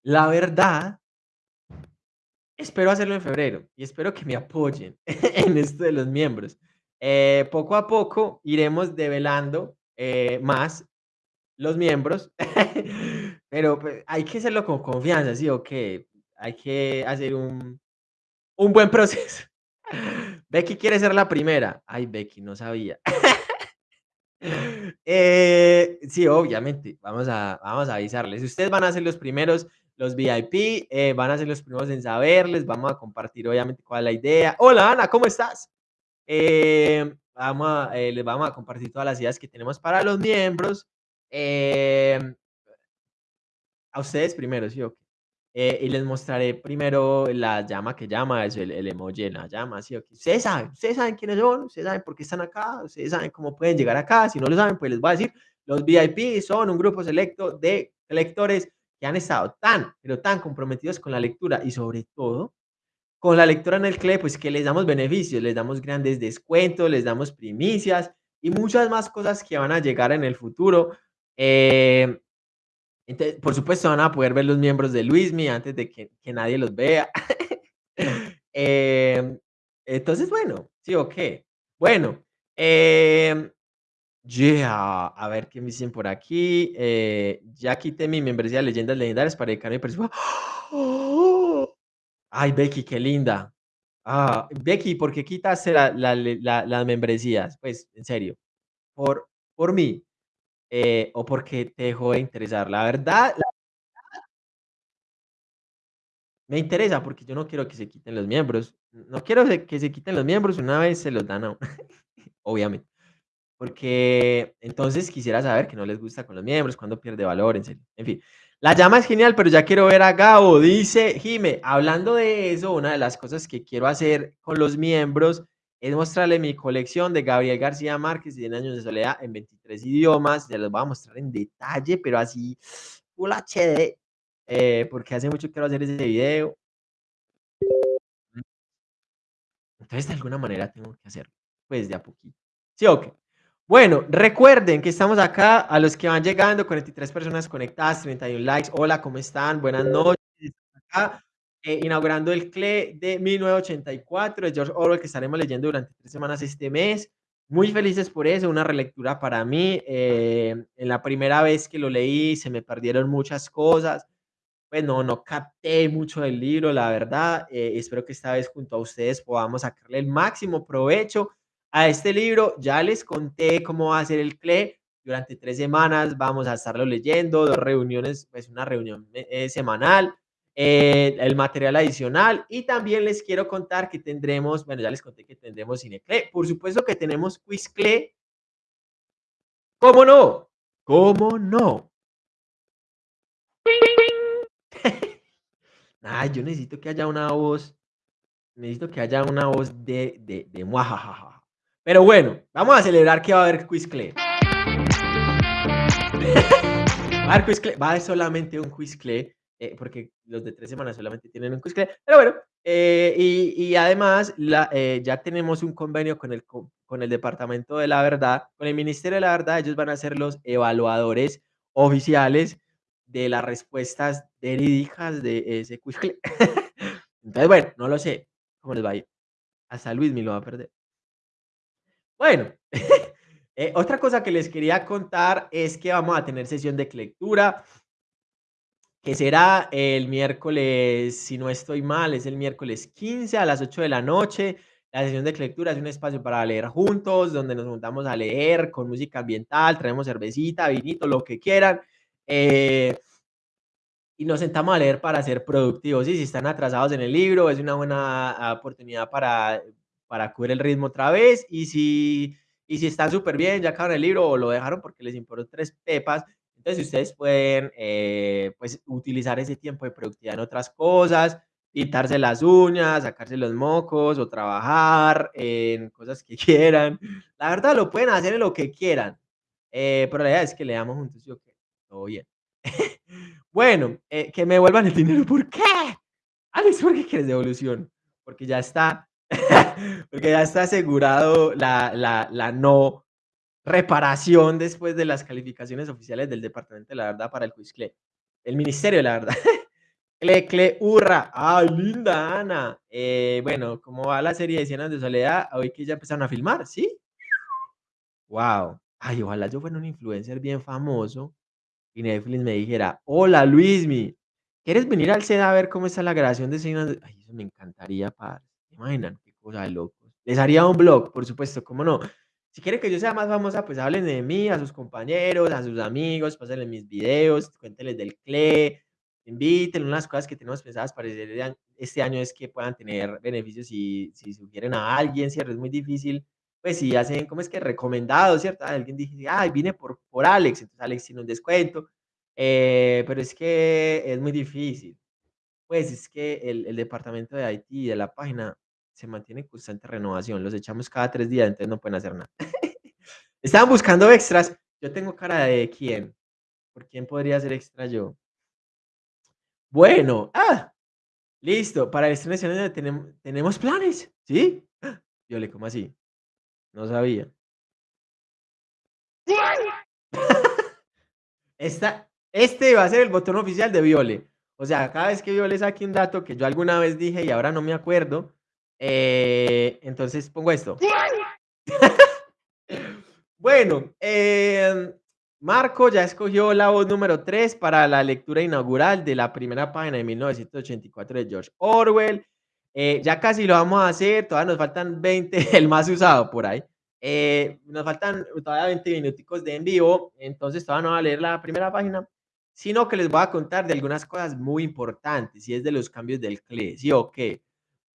la verdad, espero hacerlo en febrero y espero que me apoyen en esto de los miembros. Eh, poco a poco iremos develando eh, más los miembros, pero pues, hay que hacerlo con confianza, ¿sí? O que hay que hacer un, un buen proceso. Becky quiere ser la primera. Ay, Becky, no sabía. Eh, sí, obviamente, vamos a, vamos a avisarles. Ustedes van a ser los primeros, los VIP, eh, van a ser los primeros en saberles. Vamos a compartir, obviamente, cuál es la idea. Hola, Ana, ¿cómo estás? Eh, vamos a, les vamos a compartir todas las ideas que tenemos para los miembros. A ustedes primero, ¿sí o qué? Eh, y les mostraré primero la llama que llama, es el, el emoji de la llama, ¿sí? Ustedes saben, ustedes saben quiénes son, ustedes saben por qué están acá, ustedes saben cómo pueden llegar acá. Si no lo saben, pues les voy a decir, los VIP son un grupo selecto de lectores que han estado tan, pero tan comprometidos con la lectura y sobre todo con la lectura en el CLE, pues que les damos beneficios, les damos grandes descuentos, les damos primicias y muchas más cosas que van a llegar en el futuro. Eh, entonces, por supuesto, van a poder ver los miembros de Luismi antes de que, que nadie los vea. Em, entonces, bueno, sí, ok. Bueno, em, yeah, a ver qué me dicen por aquí. Eh, ya quité mi membresía de leyendas legendarias para dedicarme a personas. Ay, Becky, qué linda. Ah, Becky, ¿por qué quitaste la- la- la- las membresías? Pues, en serio, por, por mí eh, o porque te dejó de interesar. La verdad, me interesa porque yo no quiero que se quiten los miembros. No quiero que se quiten los miembros una vez se los dan a uno, obviamente. Porque entonces quisiera saber que no les gusta con los miembros, cuando pierde valor, en. En fin, la llama es genial, pero ya quiero ver a Gabo, dice Jime. Hablando de eso, una de las cosas que quiero hacer con los miembros es mostrarle mi colección de Gabriel García Márquez y 100 años de soledad en 23 idiomas. Ya los voy a mostrar en detalle, pero así Full HD, eh, porque hace mucho quiero hacer ese video. Entonces, de alguna manera tengo que hacerlo, pues de a poquito. ¿Sí o qué? Bueno, recuerden que estamos acá, a los que van llegando, 43 personas conectadas, 31 likes. Hola, ¿cómo están? Buenas noches. Acá, eh, inaugurando el CLE de 1984 de George Orwell, que estaremos leyendo durante tres semanas este mes. Muy felices por eso, una relectura para mí. eh, en la primera vez que lo leí se me perdieron muchas cosas. Pues no, no capté mucho del libro, la verdad. eh, espero que esta vez junto a ustedes podamos sacarle el máximo provecho a este libro. Ya les conté cómo va a ser el CLE. Durante tres semanas vamos a estarlo leyendo, dos reuniones, pues una reunión eh, semanal. Eh, el material adicional y también les quiero contar que tendremos, bueno, ya les conté que tendremos Cinecle, por supuesto que tenemos Quizcle. ¿Cómo no? ¿Cómo no? Ay, yo necesito que haya una voz, necesito que haya una voz de, de, de muajajaja. Pero bueno, vamos a celebrar que va a haber Quizcle. va a haber Quizcle, va a haber solamente un Quizcle eh, porque los de tres semanas solamente tienen un Quizcle, pero bueno, eh, y, y, además la, eh, ya tenemos un convenio con el, con el Departamento de la Verdad, con el Ministerio de la Verdad, ellos van a ser los evaluadores oficiales de las respuestas verídicas de ese Quizcle. Entonces, bueno, no lo sé cómo les va a ir. Hasta Luis me lo va a perder. Bueno, otra cosa que les quería contar es que vamos a tener sesión de lectura que será el miércoles, si no estoy mal, es el miércoles 15 a las 8 de la noche. La sesión de lectura es un espacio para leer juntos, donde nos juntamos a leer con música ambiental, traemos cervecita, vinito, lo que quieran. Eh, y nos sentamos a leer para ser productivos. Y si están atrasados en el libro, es una buena oportunidad para, para cubrir el ritmo otra vez. Y si, y si están súper bien, ya acabaron el libro o lo dejaron porque les importó tres pepas, entonces, ustedes pueden eh, pues, utilizar ese tiempo de productividad en otras cosas, pintarse las uñas, sacarse los mocos o trabajar en cosas que quieran. La verdad, lo pueden hacer en lo que quieran. Eh, pero la idea es que leamos juntos y ok, todo bien. bueno, eh, que me devuelvan el dinero. ¿Por qué? Alex, ¿por qué quieres devolución? Porque ya está, porque ya está asegurado la, la, la no reparación después de las calificaciones oficiales del Departamento de la Verdad para el Quizcle. El Ministerio de la Verdad. Cle, cle, hurra. ¡Ay, linda Ana! Eh, bueno, ¿cómo va la serie de Cienas de Soledad? Hoy que ya empezaron a filmar, ¿sí? ¡Wow! Ay, ojalá yo fuera un influencer bien famoso y Netflix me dijera, hola Luismi, ¿quieres venir al SEDA a ver cómo está la grabación de Cienas de... Ay, eso me encantaría, padre. imaginan? Qué cosa de locos. Les haría un blog, por supuesto, ¿cómo no? Si quieren que yo sea más famosa, pues hablen de mí, a sus compañeros, a sus amigos, pásenle mis videos, cuéntenles del CLE, inviten unas cosas que tenemos pensadas para este año es que puedan tener beneficios si, si sugieren a alguien, ¿cierto? Es muy difícil, pues si hacen, ¿cómo es que? Recomendado, ¿cierto? Alguien dice, ay, vine por, por Alex, entonces Alex tiene un descuento, eh, pero es que es muy difícil. Pues es que el, el departamento de IT de la página se mantiene en constante renovación. Los echamos cada tres días, entonces no pueden hacer nada. Estaban buscando extras. Yo tengo cara de quién. ¿Por quién podría ser extra yo? Bueno, ah, listo. Para el estreno tenemos, tenemos planes, ¿sí? Yo le como así. No sabía. Esta, este va a ser el botón oficial de Viole. O sea, cada vez que Viole saque un dato que yo alguna vez dije y ahora no me acuerdo, eh, entonces pongo esto. bueno, em, Marco ya escogió la voz número 3 para la lectura inaugural de la primera página de 1984 de George Orwell. Eh, ya casi lo vamos a hacer, todavía nos faltan 20, el más usado por ahí. Eh, nos faltan todavía 20 minuticos de en vivo, entonces todavía no voy a leer la primera página, sino que les voy a contar de algunas cosas muy importantes, y es de los cambios del CLE, ¿sí o qué?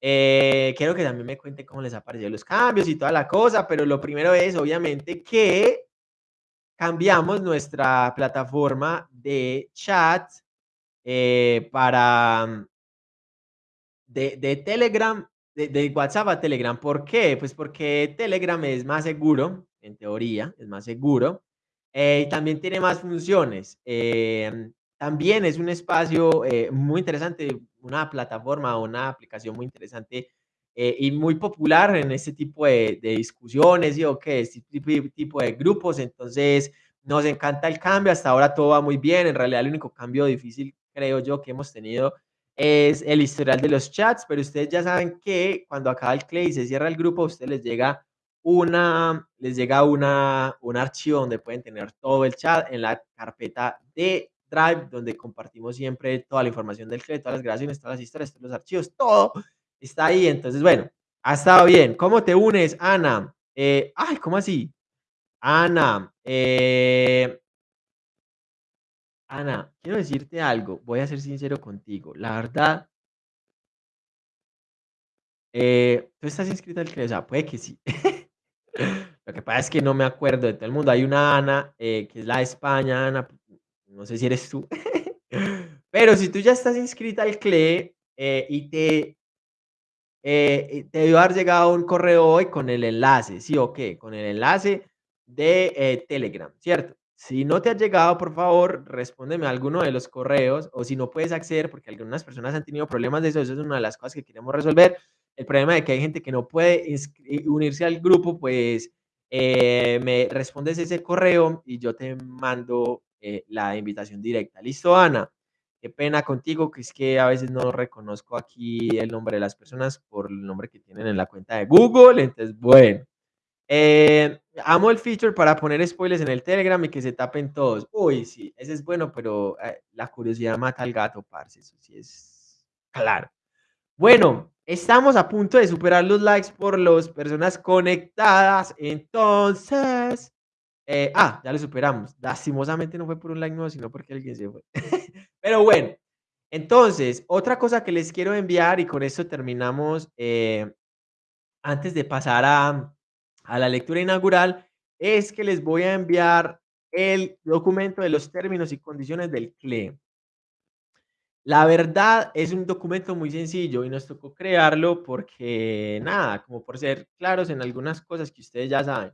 Eh, quiero que también me cuente cómo les aparecieron los cambios y toda la cosa, pero lo primero es, obviamente, que cambiamos nuestra plataforma de chat eh, para mm, de, de Telegram, de, de, WhatsApp a Telegram. ¿Por qué? Pues porque Telegram es más seguro, en teoría, es más seguro, eh, y también tiene más funciones. también es un espacio muy interesante una plataforma o una aplicación muy interesante eh, y muy popular en este tipo de, discusiones y o que este tipo, de grupos. Entonces, nos encanta el cambio. Hasta ahora todo va muy bien. En realidad, el único cambio difícil, creo yo, que hemos tenido es el historial de los chats, pero ustedes ya saben que cuando acaba el clay y se cierra el grupo, a ustedes les llega una, les llega una, un archivo donde pueden tener todo el chat en la carpeta de Donde compartimos siempre toda la información del CLE, todas las grabaciones, todas las historias, todos los archivos, todo está ahí. Entonces, bueno, ha estado bien. ¿Cómo te unes, Ana? Eh, ay, ¿cómo así? Ana, eh, Ana, quiero decirte algo, voy a ser sincero contigo. La verdad eh, ¿tú estás inscrita al CLE? O sea, puede que sí. Lo que pasa es que no me acuerdo de todo el mundo. Hay una Ana, que es la de España, Ana, no sé si eres tú. Pero si tú ya estás inscrita al CLE, eh, y te eh, te debió haber llegado un correo hoy con el enlace, ¿sí o qué? Con el enlace de, eh, Telegram, ¿cierto? Si no te ha llegado, por favor, respóndeme a alguno de los correos, o si no puedes acceder, porque algunas personas han tenido problemas de eso, eso es una de las cosas que queremos resolver. El problema de que hay gente que no puede unirse al grupo, pues, eh, me respondes ese correo y yo te mando, eh, la invitación directa. ¿Listo, Ana? Qué pena contigo, que es que a veces no reconozco aquí el nombre de las personas por el nombre que tienen en la cuenta de Google. Entonces, bueno. Eh, amo el feature para poner spoilers en el Telegram y que se tapen todos. Uy, sí, ese es bueno, pero eh, la curiosidad mata al gato, parce. Eso sí es claro. Bueno, estamos a punto de superar los likes por las personas conectadas. Entonces, eh, ah, ya lo superamos. Lastimosamente no fue por un like nuevo, sino porque alguien se fue. Pero bueno, entonces, otra cosa que les quiero enviar y con esto terminamos, eh, antes de pasar a, a la lectura inaugural, es que les voy a enviar el documento de los términos y condiciones del CLE. La verdad es un documento muy sencillo y nos tocó crearlo porque, nada, como por ser claros en algunas cosas que ustedes ya saben.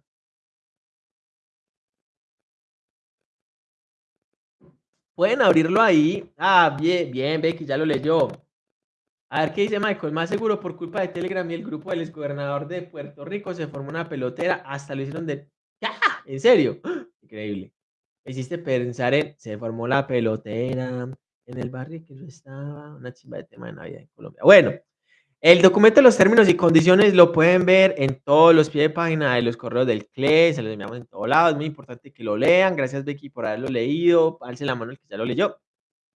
Pueden abrirlo ahí. Ah, bien, bien, Becky, ya lo leyó. A ver qué dice Michael. Más seguro por culpa de Telegram y el grupo del exgobernador de Puerto Rico se formó una pelotera. Hasta lo hicieron de. ¡Ya! ¿En serio? Increíble. Me hiciste pensar en. Se formó la pelotera en el barrio que yo estaba. Una chimba de tema de Navidad en Colombia. Bueno, el documento de los términos y condiciones lo pueden ver en todos los pies de página de los correos del CLE, se los enviamos en todos lados, es muy importante que lo lean, gracias Becky por haberlo leído, alce la mano el que ya lo leyó.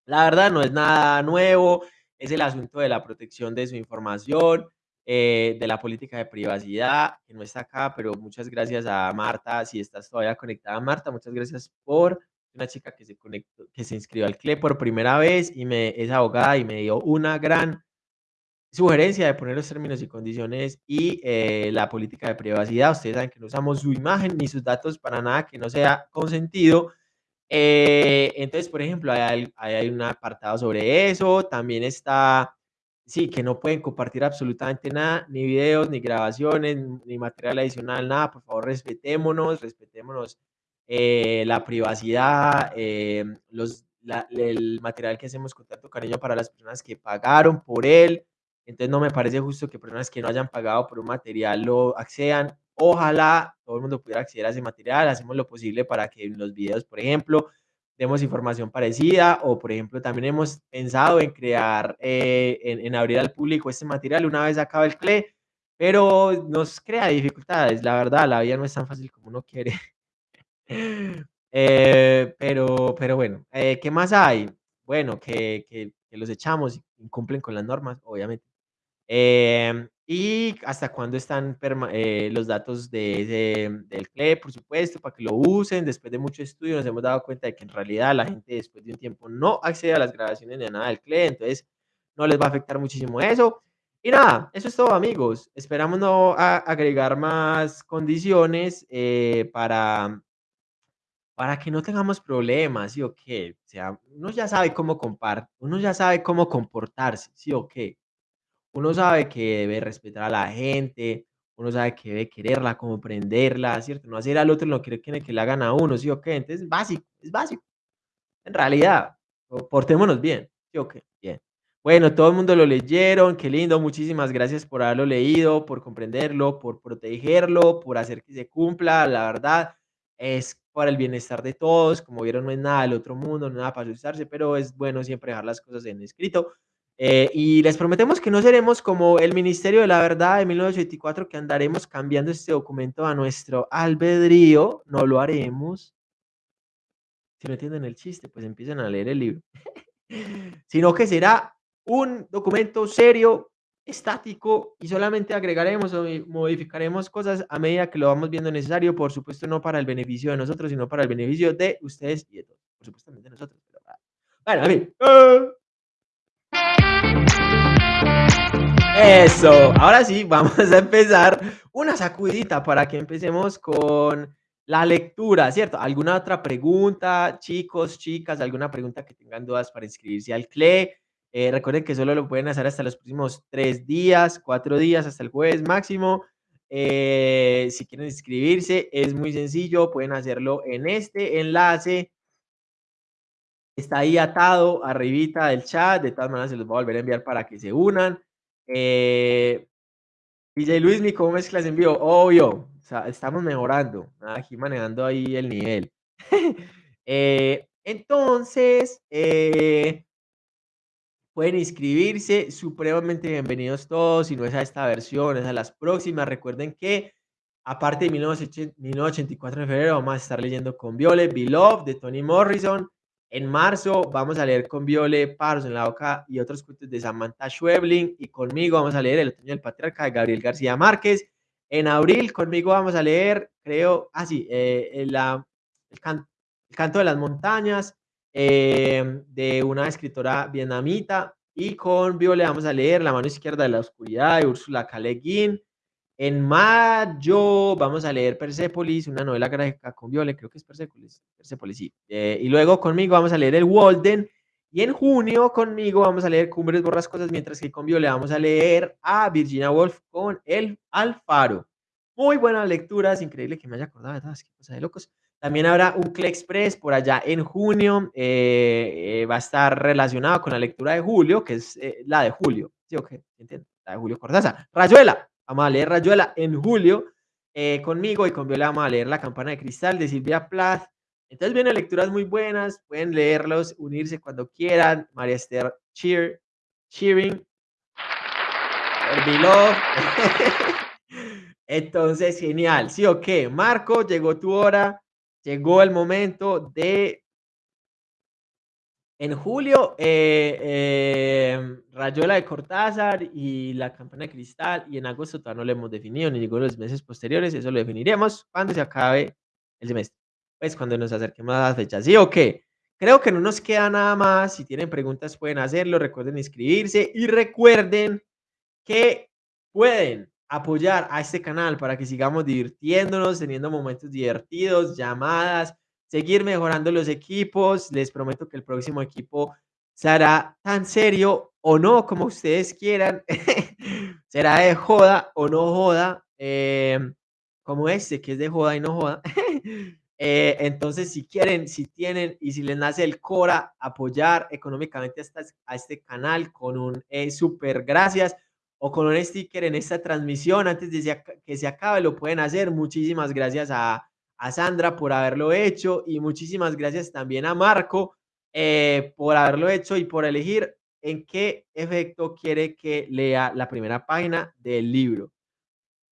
La verdad no es nada nuevo, es el asunto de la protección de su información, eh, de la política de privacidad, que no está acá, pero muchas gracias a Marta, si estás todavía conectada, Marta, muchas gracias por una chica que se conectó, que se inscribió al CLE por primera vez y me, es abogada y me dio una gran sugerencia de poner los términos y condiciones y eh, la política de privacidad. Ustedes saben que no usamos su imagen ni sus datos para nada que no sea consentido. Eh, entonces, por ejemplo, hay, hay, un apartado sobre eso. También está, sí, que no pueden compartir absolutamente nada, ni videos, ni grabaciones, ni material adicional, nada. Por favor, respetémonos, respetémonos eh, la privacidad, los, el material que hacemos con tanto cariño para las personas que pagaron por él. Entonces no me parece justo que personas que no hayan pagado por un material lo accedan. Ojalá todo el mundo pudiera acceder a ese material. Hacemos lo posible para que en los videos, por ejemplo, demos información parecida o, por ejemplo, también hemos pensado en crear, eh, en, abrir al público este material una vez acaba el CLE, pero nos crea dificultades. La verdad, la vida no es tan fácil como uno quiere. Eh, pero, pero bueno, eh, ¿qué más hay? Bueno, que, que, que los echamos y cumplen con las normas, obviamente. Em, y hasta cuándo están eh, los datos de, del CLE, por supuesto, para que lo usen. Después de mucho estudio nos hemos dado cuenta de que en realidad la gente después de un tiempo no accede a las grabaciones ni a nada del CLE, entonces no les va a afectar muchísimo eso. Y nada, eso es todo amigos. Esperamos no agregar más condiciones eh, para, para que no tengamos problemas, ¿sí o qué? O sea, uno ya sabe cómo compar, uno ya sabe cómo comportarse, ¿sí o qué? Uno sabe que debe respetar a la gente, uno sabe que debe quererla, comprenderla, ¿cierto? No hacer al otro lo que quiere que le hagan a uno, ¿sí o qué? Entonces es básico, es básico. En realidad, portémonos bien, ¿sí o qué? Bien. Bueno, todo el mundo lo leyeron, qué lindo, muchísimas gracias por haberlo leído, por comprenderlo, por protegerlo, por hacer que se cumpla, la verdad, es para el bienestar de todos, como vieron no es nada del otro mundo, no nada para asustarse, pero es bueno siempre dejar las cosas en escrito. Eh, y les prometemos que no seremos como el Ministerio de la Verdad de 1984, que andaremos cambiando este documento a nuestro albedrío. No lo haremos. Si no entienden el chiste, pues empiecen a leer el libro. Sino que será un documento serio, estático, y solamente agregaremos o modificaremos cosas a medida que lo vamos viendo necesario. Por supuesto, no para el beneficio de nosotros, sino para el beneficio de ustedes y de todos. Por supuesto, de nosotros. Pero, ah, Bueno, a mí. Eso, ahora sí, vamos a empezar una sacudita para que empecemos con la lectura, ¿cierto? ¿Alguna otra pregunta, chicos, chicas? ¿Alguna pregunta que tengan dudas para inscribirse al CLE? Eh, recuerden que solo lo pueden hacer hasta los próximos tres días, cuatro días, hasta el jueves máximo. Eh, si quieren inscribirse, es muy sencillo, pueden hacerlo en este enlace. Está ahí atado arribita del chat, de todas maneras se los voy a volver a enviar para que se unan. Eh, DJ Luis, ¿cómo mezclas en vivo? Obvio, estamos mejorando, aquí manejando ahí el nivel. eh, entonces, eh, pueden inscribirse, supremamente bienvenidos todos, si no es a esta versión, es a las próximas. Recuerden que, aparte de 1984 de febrero, vamos a estar leyendo con Viole, Beloved, de Tony Morrison. En marzo vamos a leer con Viole, Paros en la boca y otros cuentos de Samantha Schwebling. Y conmigo vamos a leer El otoño del patriarca de Gabriel García Márquez. En abril conmigo vamos a leer, creo, ah sí, eh, el, el, canto de las montañas eh, de una escritora vietnamita. Y con Viole vamos a leer La mano izquierda de la oscuridad de Úrsula K. Guin. En mayo vamos a leer Persepolis, una novela gráfica con Viole, creo que es Persepolis, Persepolis, sí. Eh, y luego conmigo vamos a leer El Walden. Y en junio conmigo vamos a leer Cumbres Borrascosas, mientras que con Viole vamos a leer a Virginia Woolf con El Alfaro. Muy buenas lecturas, increíble que me haya acordado de todas, qué cosa de locos. También habrá un CLE Express por allá en junio, eh, eh, va a estar relacionado con la lectura de julio, que es la de julio, ¿sí o qué? ¿Entienden? La de Julio Cortázar. Rayuela, Vamos a leer Rayuela en julio eh, conmigo y con Viola vamos a leer La campana de cristal de Silvia Plath. Entonces vienen lecturas muy buenas, pueden leerlos, unirse cuando quieran. María Esther Cheer, Cheering. Entonces, genial. Sí, ok. Marco, llegó tu hora. Llegó el momento de en julio, eh, em, Rayuela de Cortázar y la Campana de Cristal, y en agosto todavía no lo hemos definido, ni ninguno de los meses posteriores, eso lo definiremos cuando se acabe el semestre, pues cuando nos acerquemos a las fechas. ¿Sí o qué? Creo que no nos queda nada más, si tienen preguntas pueden hacerlo, recuerden inscribirse y recuerden que pueden apoyar a este canal para que sigamos divirtiéndonos, teniendo momentos divertidos, llamadas, seguir mejorando los equipos. Les prometo que el próximo equipo será tan serio o no como ustedes quieran. será de joda o no joda, em, como este, que es de joda y no joda. Eh, entonces, si quieren, si tienen y si les nace el Cora, apoyar económicamente a este canal con un eh, super gracias o con un sticker en esta transmisión antes de que se acabe, lo pueden hacer. Muchísimas gracias a, a Sandra por haberlo hecho y muchísimas gracias también a Marco eh, por haberlo hecho y por elegir en qué efecto quiere que lea la primera página del libro.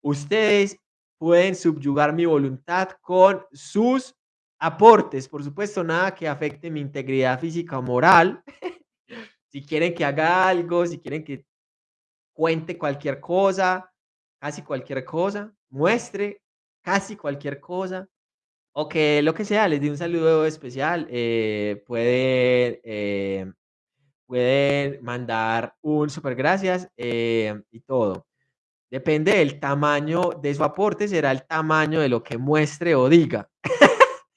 Ustedes pueden subyugar mi voluntad con sus aportes, por supuesto, nada que afecte mi integridad física o moral. si quieren que haga algo, si quieren que cuente cualquier cosa, casi cualquier cosa, muestre casi cualquier cosa, o que lo que sea, les di un saludo especial, eh, pueden, eh, mandar un super gracias eh, y todo. Depende del tamaño de su aporte, será el tamaño de lo que muestre o diga.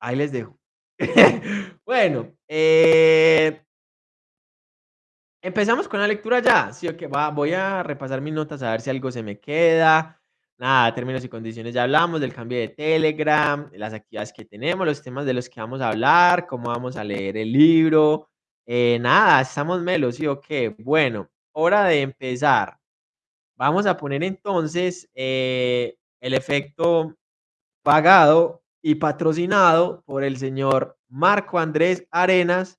Ahí les dejo. bueno, empezamos con la lectura ya. Sí, que va, voy a repasar mis notas a ver si algo se me queda nada, términos y condiciones ya hablamos, del cambio de Telegram, las actividades que tenemos, los temas de los que vamos a hablar, cómo vamos a leer el libro. Eh, nada, estamos melos, ¿sí o qué? Bueno, hora de empezar. Vamos a poner entonces eh, el efecto pagado y patrocinado por el señor Marco Andrés Arenas.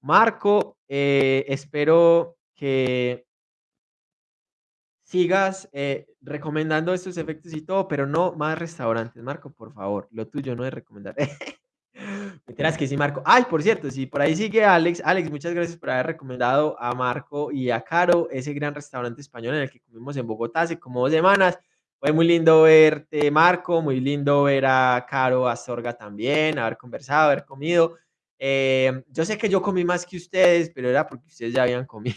Marco, eh, espero que sigas eh, recomendando estos efectos y todo, pero no más restaurantes. Marco, por favor, lo tuyo no es recomendar. Me que sí, Marco. Ay, por cierto, si por ahí sigue Alex. Alex, muchas gracias por haber recomendado a Marco y a Caro ese gran restaurante español en el que comimos en Bogotá hace como dos semanas. Fue muy lindo verte, Marco, muy lindo ver a Caro Astorga también, haber conversado, haber comido. Eh, yo sé que yo comí más que ustedes, pero era porque ustedes ya habían comido.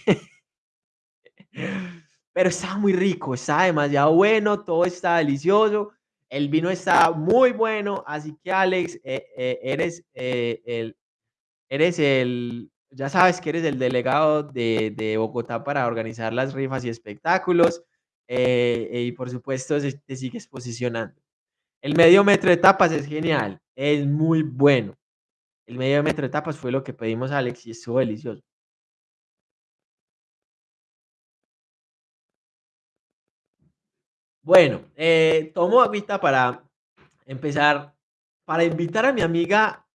pero estaba muy rico, estaba demasiado bueno, todo está delicioso. El vino está muy bueno, así que Alex, eh, eh, eres eh, el, eres el, ya sabes que eres el delegado de, de Bogotá para organizar las rifas y espectáculos. y por supuesto, te sigues posicionando. El medio metro de tapas es genial, es muy bueno. El medio metro de tapas fue lo que pedimos Alex y estuvo delicioso. Bueno, eh, tomo agüita para empezar, para invitar a mi amiga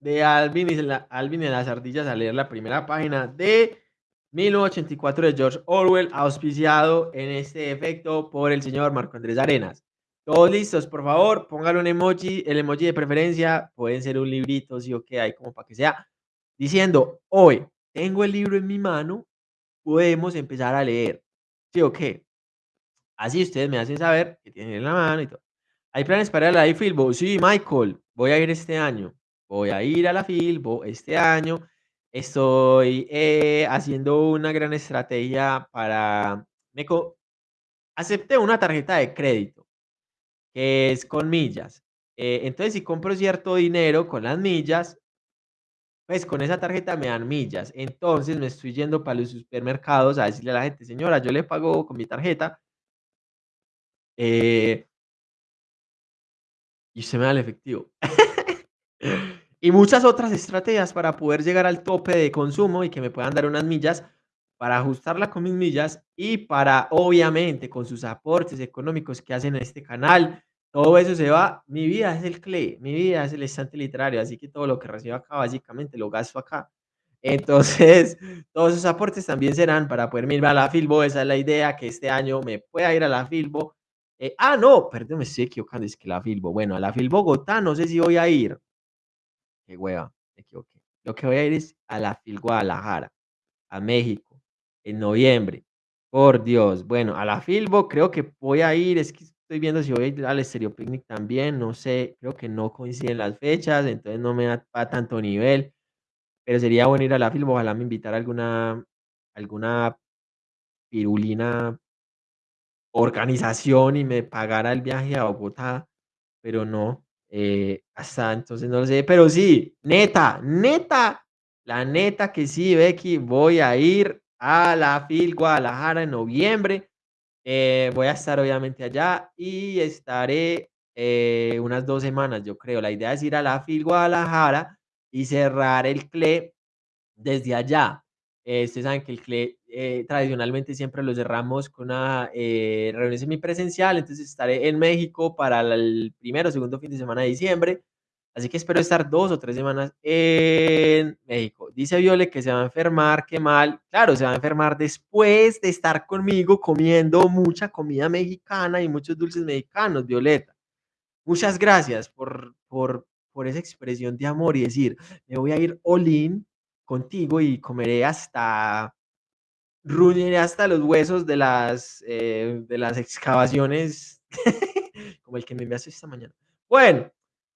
de Alvin y, la, Alvin y las ardillas a leer la primera página de 1984 de George Orwell, auspiciado en este efecto por el señor Marco Andrés Arenas. Todos listos, por favor, pónganle un emoji, el emoji de preferencia, pueden ser un librito, sí o qué, hay como para que sea, diciendo, hoy tengo el libro en mi mano, podemos empezar a leer, sí o qué. Así ustedes me hacen saber que tienen en la mano y todo. ¿Hay planes para la Filbo? Sí, Michael, voy a ir este año. Voy a ir a la Filbo este año. Estoy eh, haciendo una gran estrategia para... Me co- acepté una tarjeta de crédito que es con millas. Eh, entonces, si compro cierto dinero con las millas, pues con esa tarjeta me dan millas. Entonces, me estoy yendo para los supermercados a decirle a la gente, señora, yo le pago con mi tarjeta. Eh, y usted me da el efectivo. y muchas otras estrategias para poder llegar al tope de consumo y que me puedan dar unas millas para ajustarla con mis millas y para, obviamente, con sus aportes económicos que hacen a este canal, todo eso se va. Mi vida es el CLE, mi vida es el estante literario, así que todo lo que recibo acá, básicamente, lo gasto acá. Entonces, todos esos aportes también serán para poderme ir a la Filbo. Esa es la idea, que este año me pueda ir a la Filbo. Eh, ah, no, perdón, me estoy equivocando, es que la Filbo. Bueno, a la Fil Bogotá no sé si voy a ir. Qué hueva, me equivoqué. Lo que voy a ir es a la Fil Guadalajara, a México, en noviembre. Por Dios. Bueno, a la Filbo creo que voy a ir. Es que estoy viendo si voy a ir al Stereo Picnic también. No sé, creo que no coinciden las fechas, entonces no me da para tanto nivel. Pero sería bueno ir a la Filbo. Ojalá me invitara alguna, alguna pirulina organización y me pagara el viaje a Bogotá, pero no, eh, hasta entonces no lo sé, pero sí, neta, neta, la neta que sí, Becky, voy a ir a la FIL Guadalajara en noviembre, eh, voy a estar obviamente allá y estaré eh, unas dos semanas, yo creo. La idea es ir a la FIL Guadalajara y cerrar el CLE desde allá. Eh, ustedes saben que el CLE eh, tradicionalmente siempre lo cerramos con una eh, reunión semipresencial, entonces estaré en México para el primero o segundo fin de semana de diciembre, así que espero estar dos o tres semanas en México. Dice Viole que se va a enfermar, qué mal. Claro, se va a enfermar después de estar conmigo comiendo mucha comida mexicana y muchos dulces mexicanos, Violeta. Muchas gracias por, por, por esa expresión de amor y decir, me voy a ir all in contigo y comeré hasta, ruñiré hasta los huesos de las, eh, de las excavaciones, como el que me enviaste esta mañana. Bueno,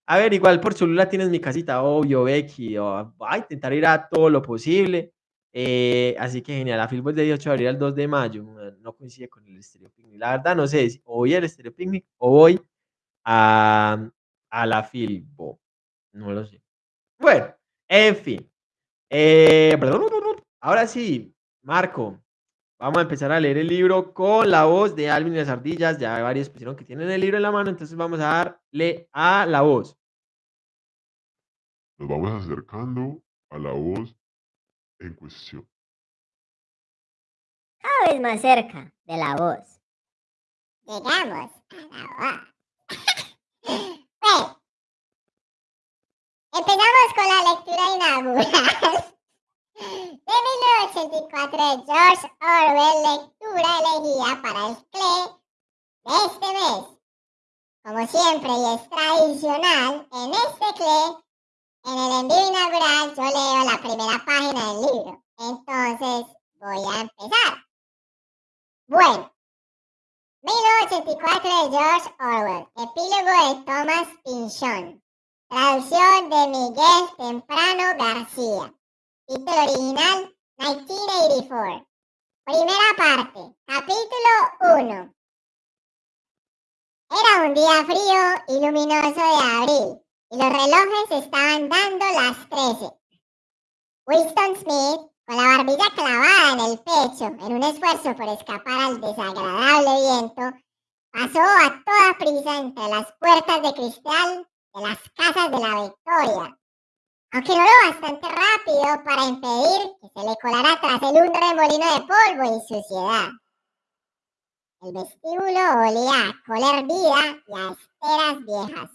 a ver, igual por Cholula tienes mi casita, obvio, Becky, o, voy a intentar ir a todo lo posible. eh, así que genial, la film es de 18 de abril al 2 de mayo, no- coincide con el Stereo Picnic. La verdad, no sé si o voy al Stereo Picnic o voy a, a la Filbo. No lo sé. Bueno, en fin. Eh, ahora sí, Marco, vamos a empezar a leer el libro con la voz de Alvin y las ardillas. Ya varios pusieron que tienen el libro en la mano, entonces vamos a darle a la voz. Nos vamos acercando a la voz en cuestión. Cada vez más cerca de la voz. Llegamos a la voz. bueno, empezamos con la lectura inaugural de 1984 de George Orwell, lectura elegida para el CLE de este mes. Como siempre y es tradicional, en este CLE, en el envío inaugural, yo leo la primera página del libro. Entonces, voy a empezar. Bueno, 1984 de George Orwell, epílogo de Thomas Pynchon, traducción de Miguel Temprano García. Título original 1984. Primera parte, capítulo 1. Era un día frío y luminoso de abril y los relojes estaban dando las 13. Winston Smith, con la barbilla clavada en el pecho en un esfuerzo por escapar al desagradable viento, pasó a toda prisa entre las puertas de cristal de las casas de la Victoria, aunque lo bastante rápido para impedir que se le colara tras él un remolino de polvo y suciedad. El vestíbulo olía a cola hervida y a esteras viejas.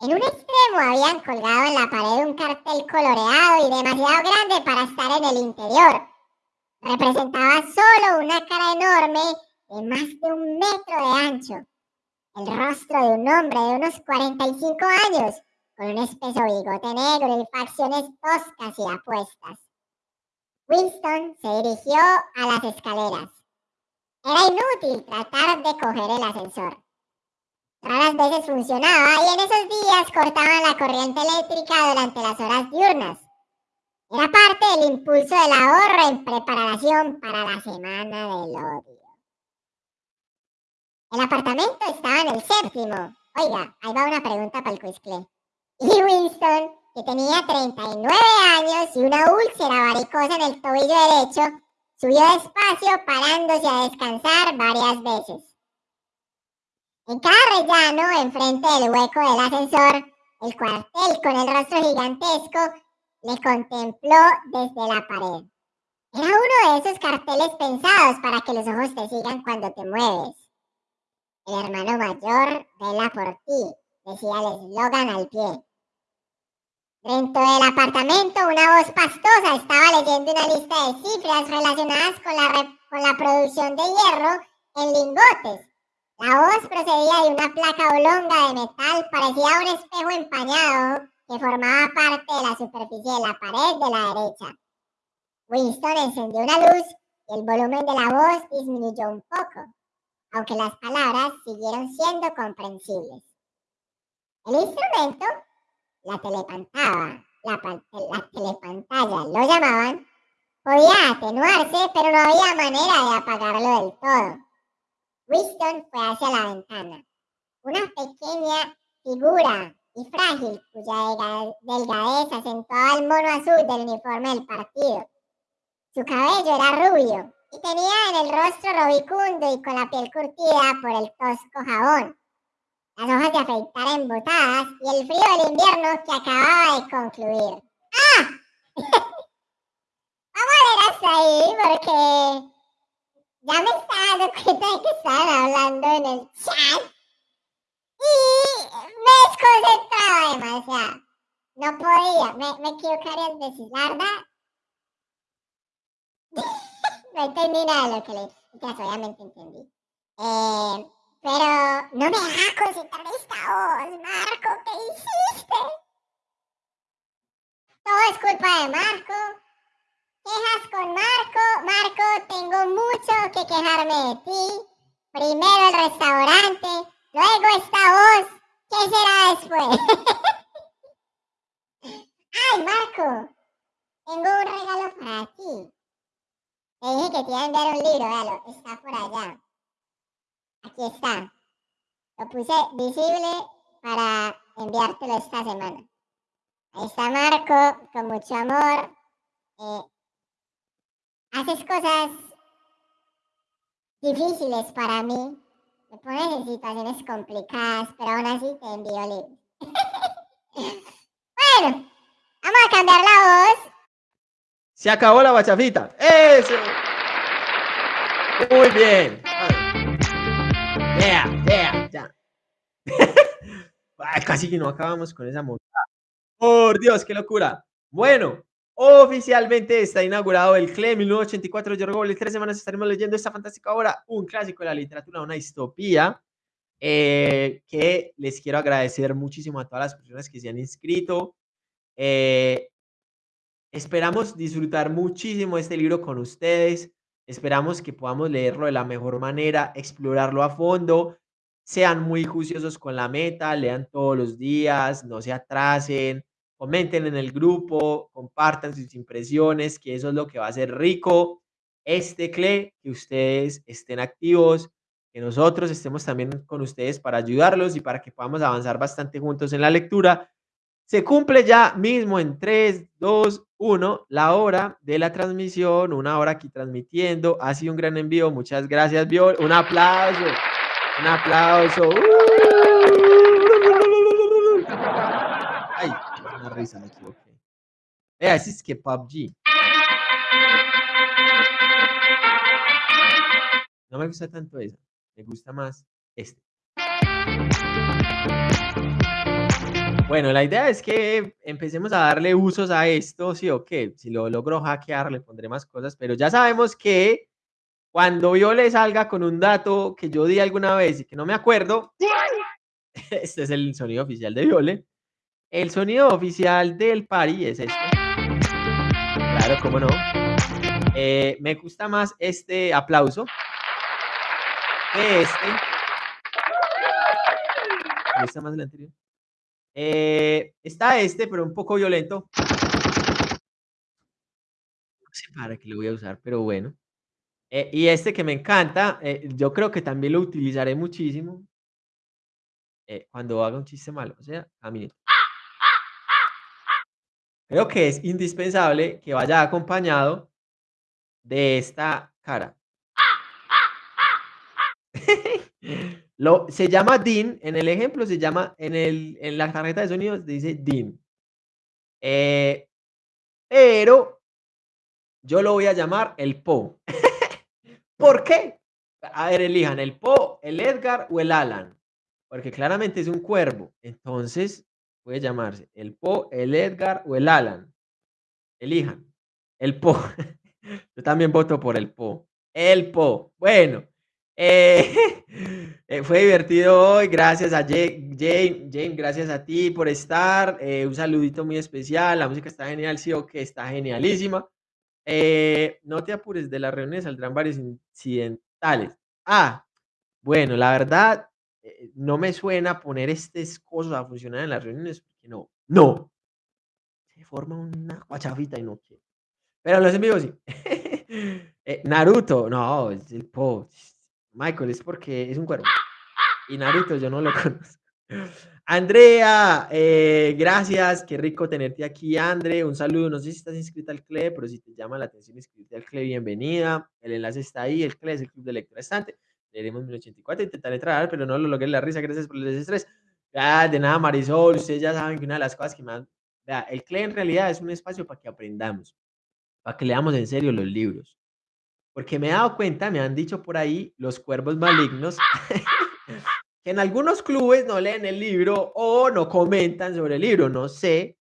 En un extremo habían colgado en la pared un cartel coloreado y demasiado grande para estar en el interior. Representaba solo una cara enorme de más de un metro de ancho, el rostro de un hombre de unos 45 años, con un espeso bigote negro y facciones toscas y apuestas. Winston se dirigió a las escaleras. Era inútil tratar de coger el ascensor. Raras veces funcionaba y en esos días cortaban la corriente eléctrica durante las horas diurnas. Era parte del impulso del ahorro en preparación para la semana del odio. El apartamento estaba en el séptimo. Oiga, ahí va una pregunta para el Quizcle. Y Winston, que tenía 39 años y una úlcera varicosa en el tobillo derecho, subió despacio parándose a descansar varias veces. En cada rellano, enfrente del hueco del ascensor, el cuartel con el rostro gigantesco le contempló desde la pared. Era uno de esos carteles pensados para que los ojos te sigan cuando te mueves. El hermano mayor vela por ti, decía el eslogan al pie. Dentro del apartamento, una voz pastosa estaba leyendo una lista de cifras relacionadas con la, con la producción de hierro en lingotes. La voz procedía de una placa oblonga de metal parecida a un espejo empañado que formaba parte de la superficie de la pared de la derecha. Winston encendió una luz y el volumen de la voz disminuyó un poco aunque las palabras siguieron siendo comprensibles. El instrumento, la telepantalla, la, telepantalla lo llamaban, podía atenuarse, pero no había manera de apagarlo del todo. Winston fue hacia la ventana. Una pequeña figura y frágil, cuya delgadez acentuaba el mono azul del uniforme del partido. Su cabello era rubio, y tenía en el rostro robicundo y con la piel curtida por el tosco jabón, las hojas de afeitar embotadas y el frío del invierno que acababa de concluir. ¡Ah! Vamos a ver hasta ahí porque ya me estaba dando cuenta de que estaban hablando en el chat y me desconcentraba demasiado. No podía, me, me equivocaría en decir, la verdad. No entendí nada de lo que le ya obviamente entendí. Eh, pero no me dejas concentrar esta voz, Marco, ¿qué hiciste? Todo es culpa de Marco. Quejas con Marco. Marco, tengo mucho que quejarme de ti. Primero el restaurante, luego esta voz. ¿Qué será después? Ay, Marco, tengo un regalo para ti. Le dije que te iba a enviar un libro, véalo, está por allá. Aquí está. Lo puse visible para enviártelo esta semana. Ahí está Marco, con mucho amor. Eh, haces cosas difíciles para mí. Me pones en situaciones complicadas, pero aún así te envío libros. bueno, vamos a cambiar la voz se acabó la bachafita. ¡Eso! Muy bien. Vea, vea, ya. casi que no acabamos con esa montada. Por Dios, qué locura. Bueno, oficialmente está inaugurado el CLE 1984 de George Tres semanas estaremos leyendo esta fantástica obra, un clásico de la literatura, una distopía. Eh, que les quiero agradecer muchísimo a todas las personas que se han inscrito. Eh, Esperamos disfrutar muchísimo este libro con ustedes. Esperamos que podamos leerlo de la mejor manera, explorarlo a fondo. sean muy juiciosos con la meta, lean todos los días, no se atrasen, comenten en el grupo, compartan sus impresiones, que eso es lo que va a hacer rico este CLE, que ustedes estén activos, que nosotros estemos también con ustedes para ayudarlos y para que podamos avanzar bastante juntos en la lectura. Se cumple ya mismo en 3, 2, 1 la hora de la transmisión, una hora aquí transmitiendo. Ha sido un gran envío. Muchas gracias, Viol. Un aplauso. Un aplauso. Ay, una risa, me equivoqué. Vea, así es que PUBG. No me gusta tanto eso. Me gusta más este. Bueno, la idea es que empecemos a darle usos a esto, sí o qué. Si lo logro hackear, le pondré más cosas, pero ya sabemos que cuando yo salga con un dato que yo di alguna vez y que no me acuerdo, este es el sonido oficial de Viole. El sonido oficial del party es este. Claro, cómo no. Eh, me gusta más este aplauso que este. Me gusta más el anterior. Eh, está este, pero un poco violento. No sé para qué lo voy a usar, pero bueno. Eh, y este que me encanta, eh, yo creo que también lo utilizaré muchísimo eh, cuando haga un chiste malo. O sea, mí. Creo que es indispensable que vaya acompañado de esta cara. Lo, se llama DIN, en el ejemplo se llama, en, el, en la tarjeta de sonidos dice DIN. Eh, pero yo lo voy a llamar el Po. ¿Por qué? A ver, elijan el Po, el Edgar o el Alan. Porque claramente es un cuervo. Entonces puede llamarse el Po, el Edgar o el Alan. Elijan. El Po. Yo también voto por el Po. El Po. Bueno. Eh, eh, fue divertido hoy, gracias a Jane, Jane, gracias a ti por estar, eh, un saludito muy especial, la música está genial, sí o que está genialísima. no te apures, de la reunión saldrán varios incidentales. Ah, bueno, la verdad, no me suena poner estas cosas a funcionar en las reuniones, porque no, no. Se forma una guachafita y no quiero. Pero los envíos sí. Naruto, no, es el post Michael es porque es un cuervo. Y Naruto yo no lo conozco. Andrea, eh, gracias, qué rico tenerte aquí, Andre. Un saludo, no sé si estás inscrita al CLE, pero si te llama la atención inscribirte al CLE, bienvenida. El enlace está ahí, el CLE es el Club de Lectura Estante. Leeremos 1084, intentaré entrar, pero no lo logré la risa, gracias por el desestrés. Ah, de nada, Marisol, ustedes ya saben que una de las cosas que más... Vea, el CLE en realidad es un espacio para que aprendamos, para que leamos en serio los libros. Porque me he dado cuenta, me han dicho por ahí los cuervos malignos, que en algunos clubes no leen el libro o no comentan sobre el libro, no sé.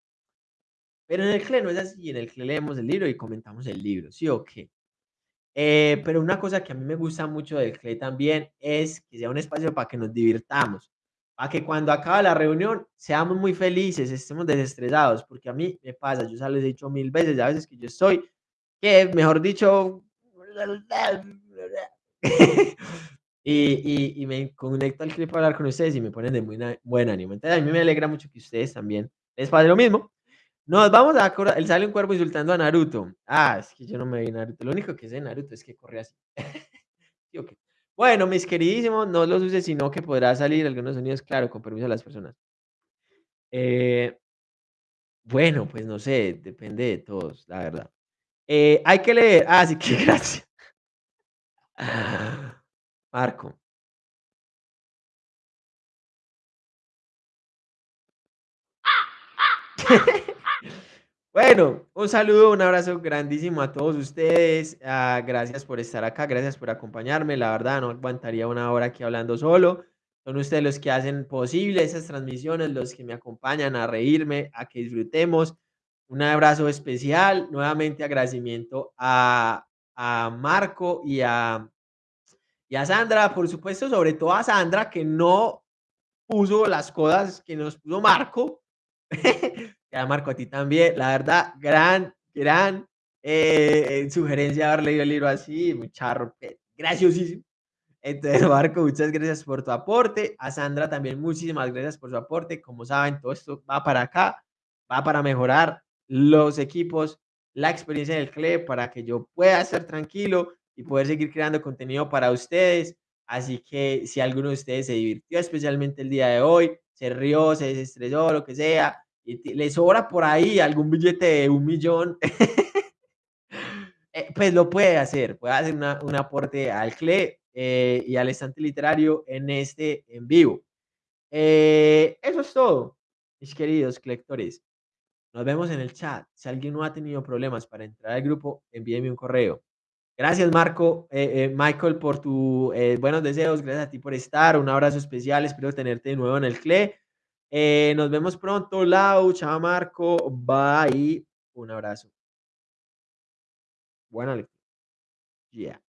Pero en el CLE no es así, en el CLE leemos el libro y comentamos el libro, ¿sí o qué? Eh, pero una cosa que a mí me gusta mucho del CLE también es que sea un espacio para que nos divirtamos, para que cuando acaba la reunión seamos muy felices, estemos desestresados, porque a mí me pasa, yo ya les he dicho mil veces, a veces que yo estoy, que mejor dicho, y, y, me conecto al clip para hablar con ustedes y me ponen de muy buen ánimo. Entonces, a mí me alegra mucho que ustedes también les pase lo mismo. Nos vamos a acordar. Él sale un cuerpo insultando a Naruto. Ah, es que yo no me vi Naruto. Lo único que sé de Naruto es que corre así. Bueno, mis queridísimos, no los uses, sino que podrá salir algunos sonidos, claro, con permiso de las personas. Eh, bueno, pues no sé, depende de todos, la verdad. Eh, hay que leer. Ah, sí, que gracias. Marco. Bueno, un saludo, un abrazo grandísimo a todos ustedes. Ah, gracias por estar acá, gracias por acompañarme. La verdad, no aguantaría una hora aquí hablando solo. Son ustedes los que hacen posible esas transmisiones, los que me acompañan a reírme, a que disfrutemos. Un abrazo especial. Nuevamente agradecimiento a, a Marco y a, a Sandra, por supuesto, sobre todo a Sandra, que no puso las cosas que nos puso Marco. y a Marco, a ti también. La verdad, gran, gran eh, sugerencia haber leído el libro así, charro, graciosísimo. Entonces, Marco, muchas gracias por tu aporte. A Sandra también muchísimas gracias por su aporte. Como saben, todo esto va para acá, va para mejorar los equipos, la experiencia del club, para que yo pueda estar tranquilo y poder seguir creando contenido para ustedes. Así que si alguno de ustedes se divirtió especialmente el día de hoy, se rió, se desestresó, lo que sea, y le sobra por ahí algún billete de un millón, eh, pues lo puede hacer, puede hacer una- un aporte al CLE eh, y al estante literario en este en vivo. Eh, eso es todo, mis queridos lectores. Nos vemos en el chat. Si alguien no ha tenido problemas para entrar al grupo, envíeme un correo. Gracias, Marco, eh, eh, Michael, por tus buenos deseos. Gracias a ti por estar. Un abrazo especial. Espero tenerte de nuevo en el CLE. Eh, nos vemos pronto. Lau, chao, Marco. Bye. Un abrazo. Buena lectura. Yeah.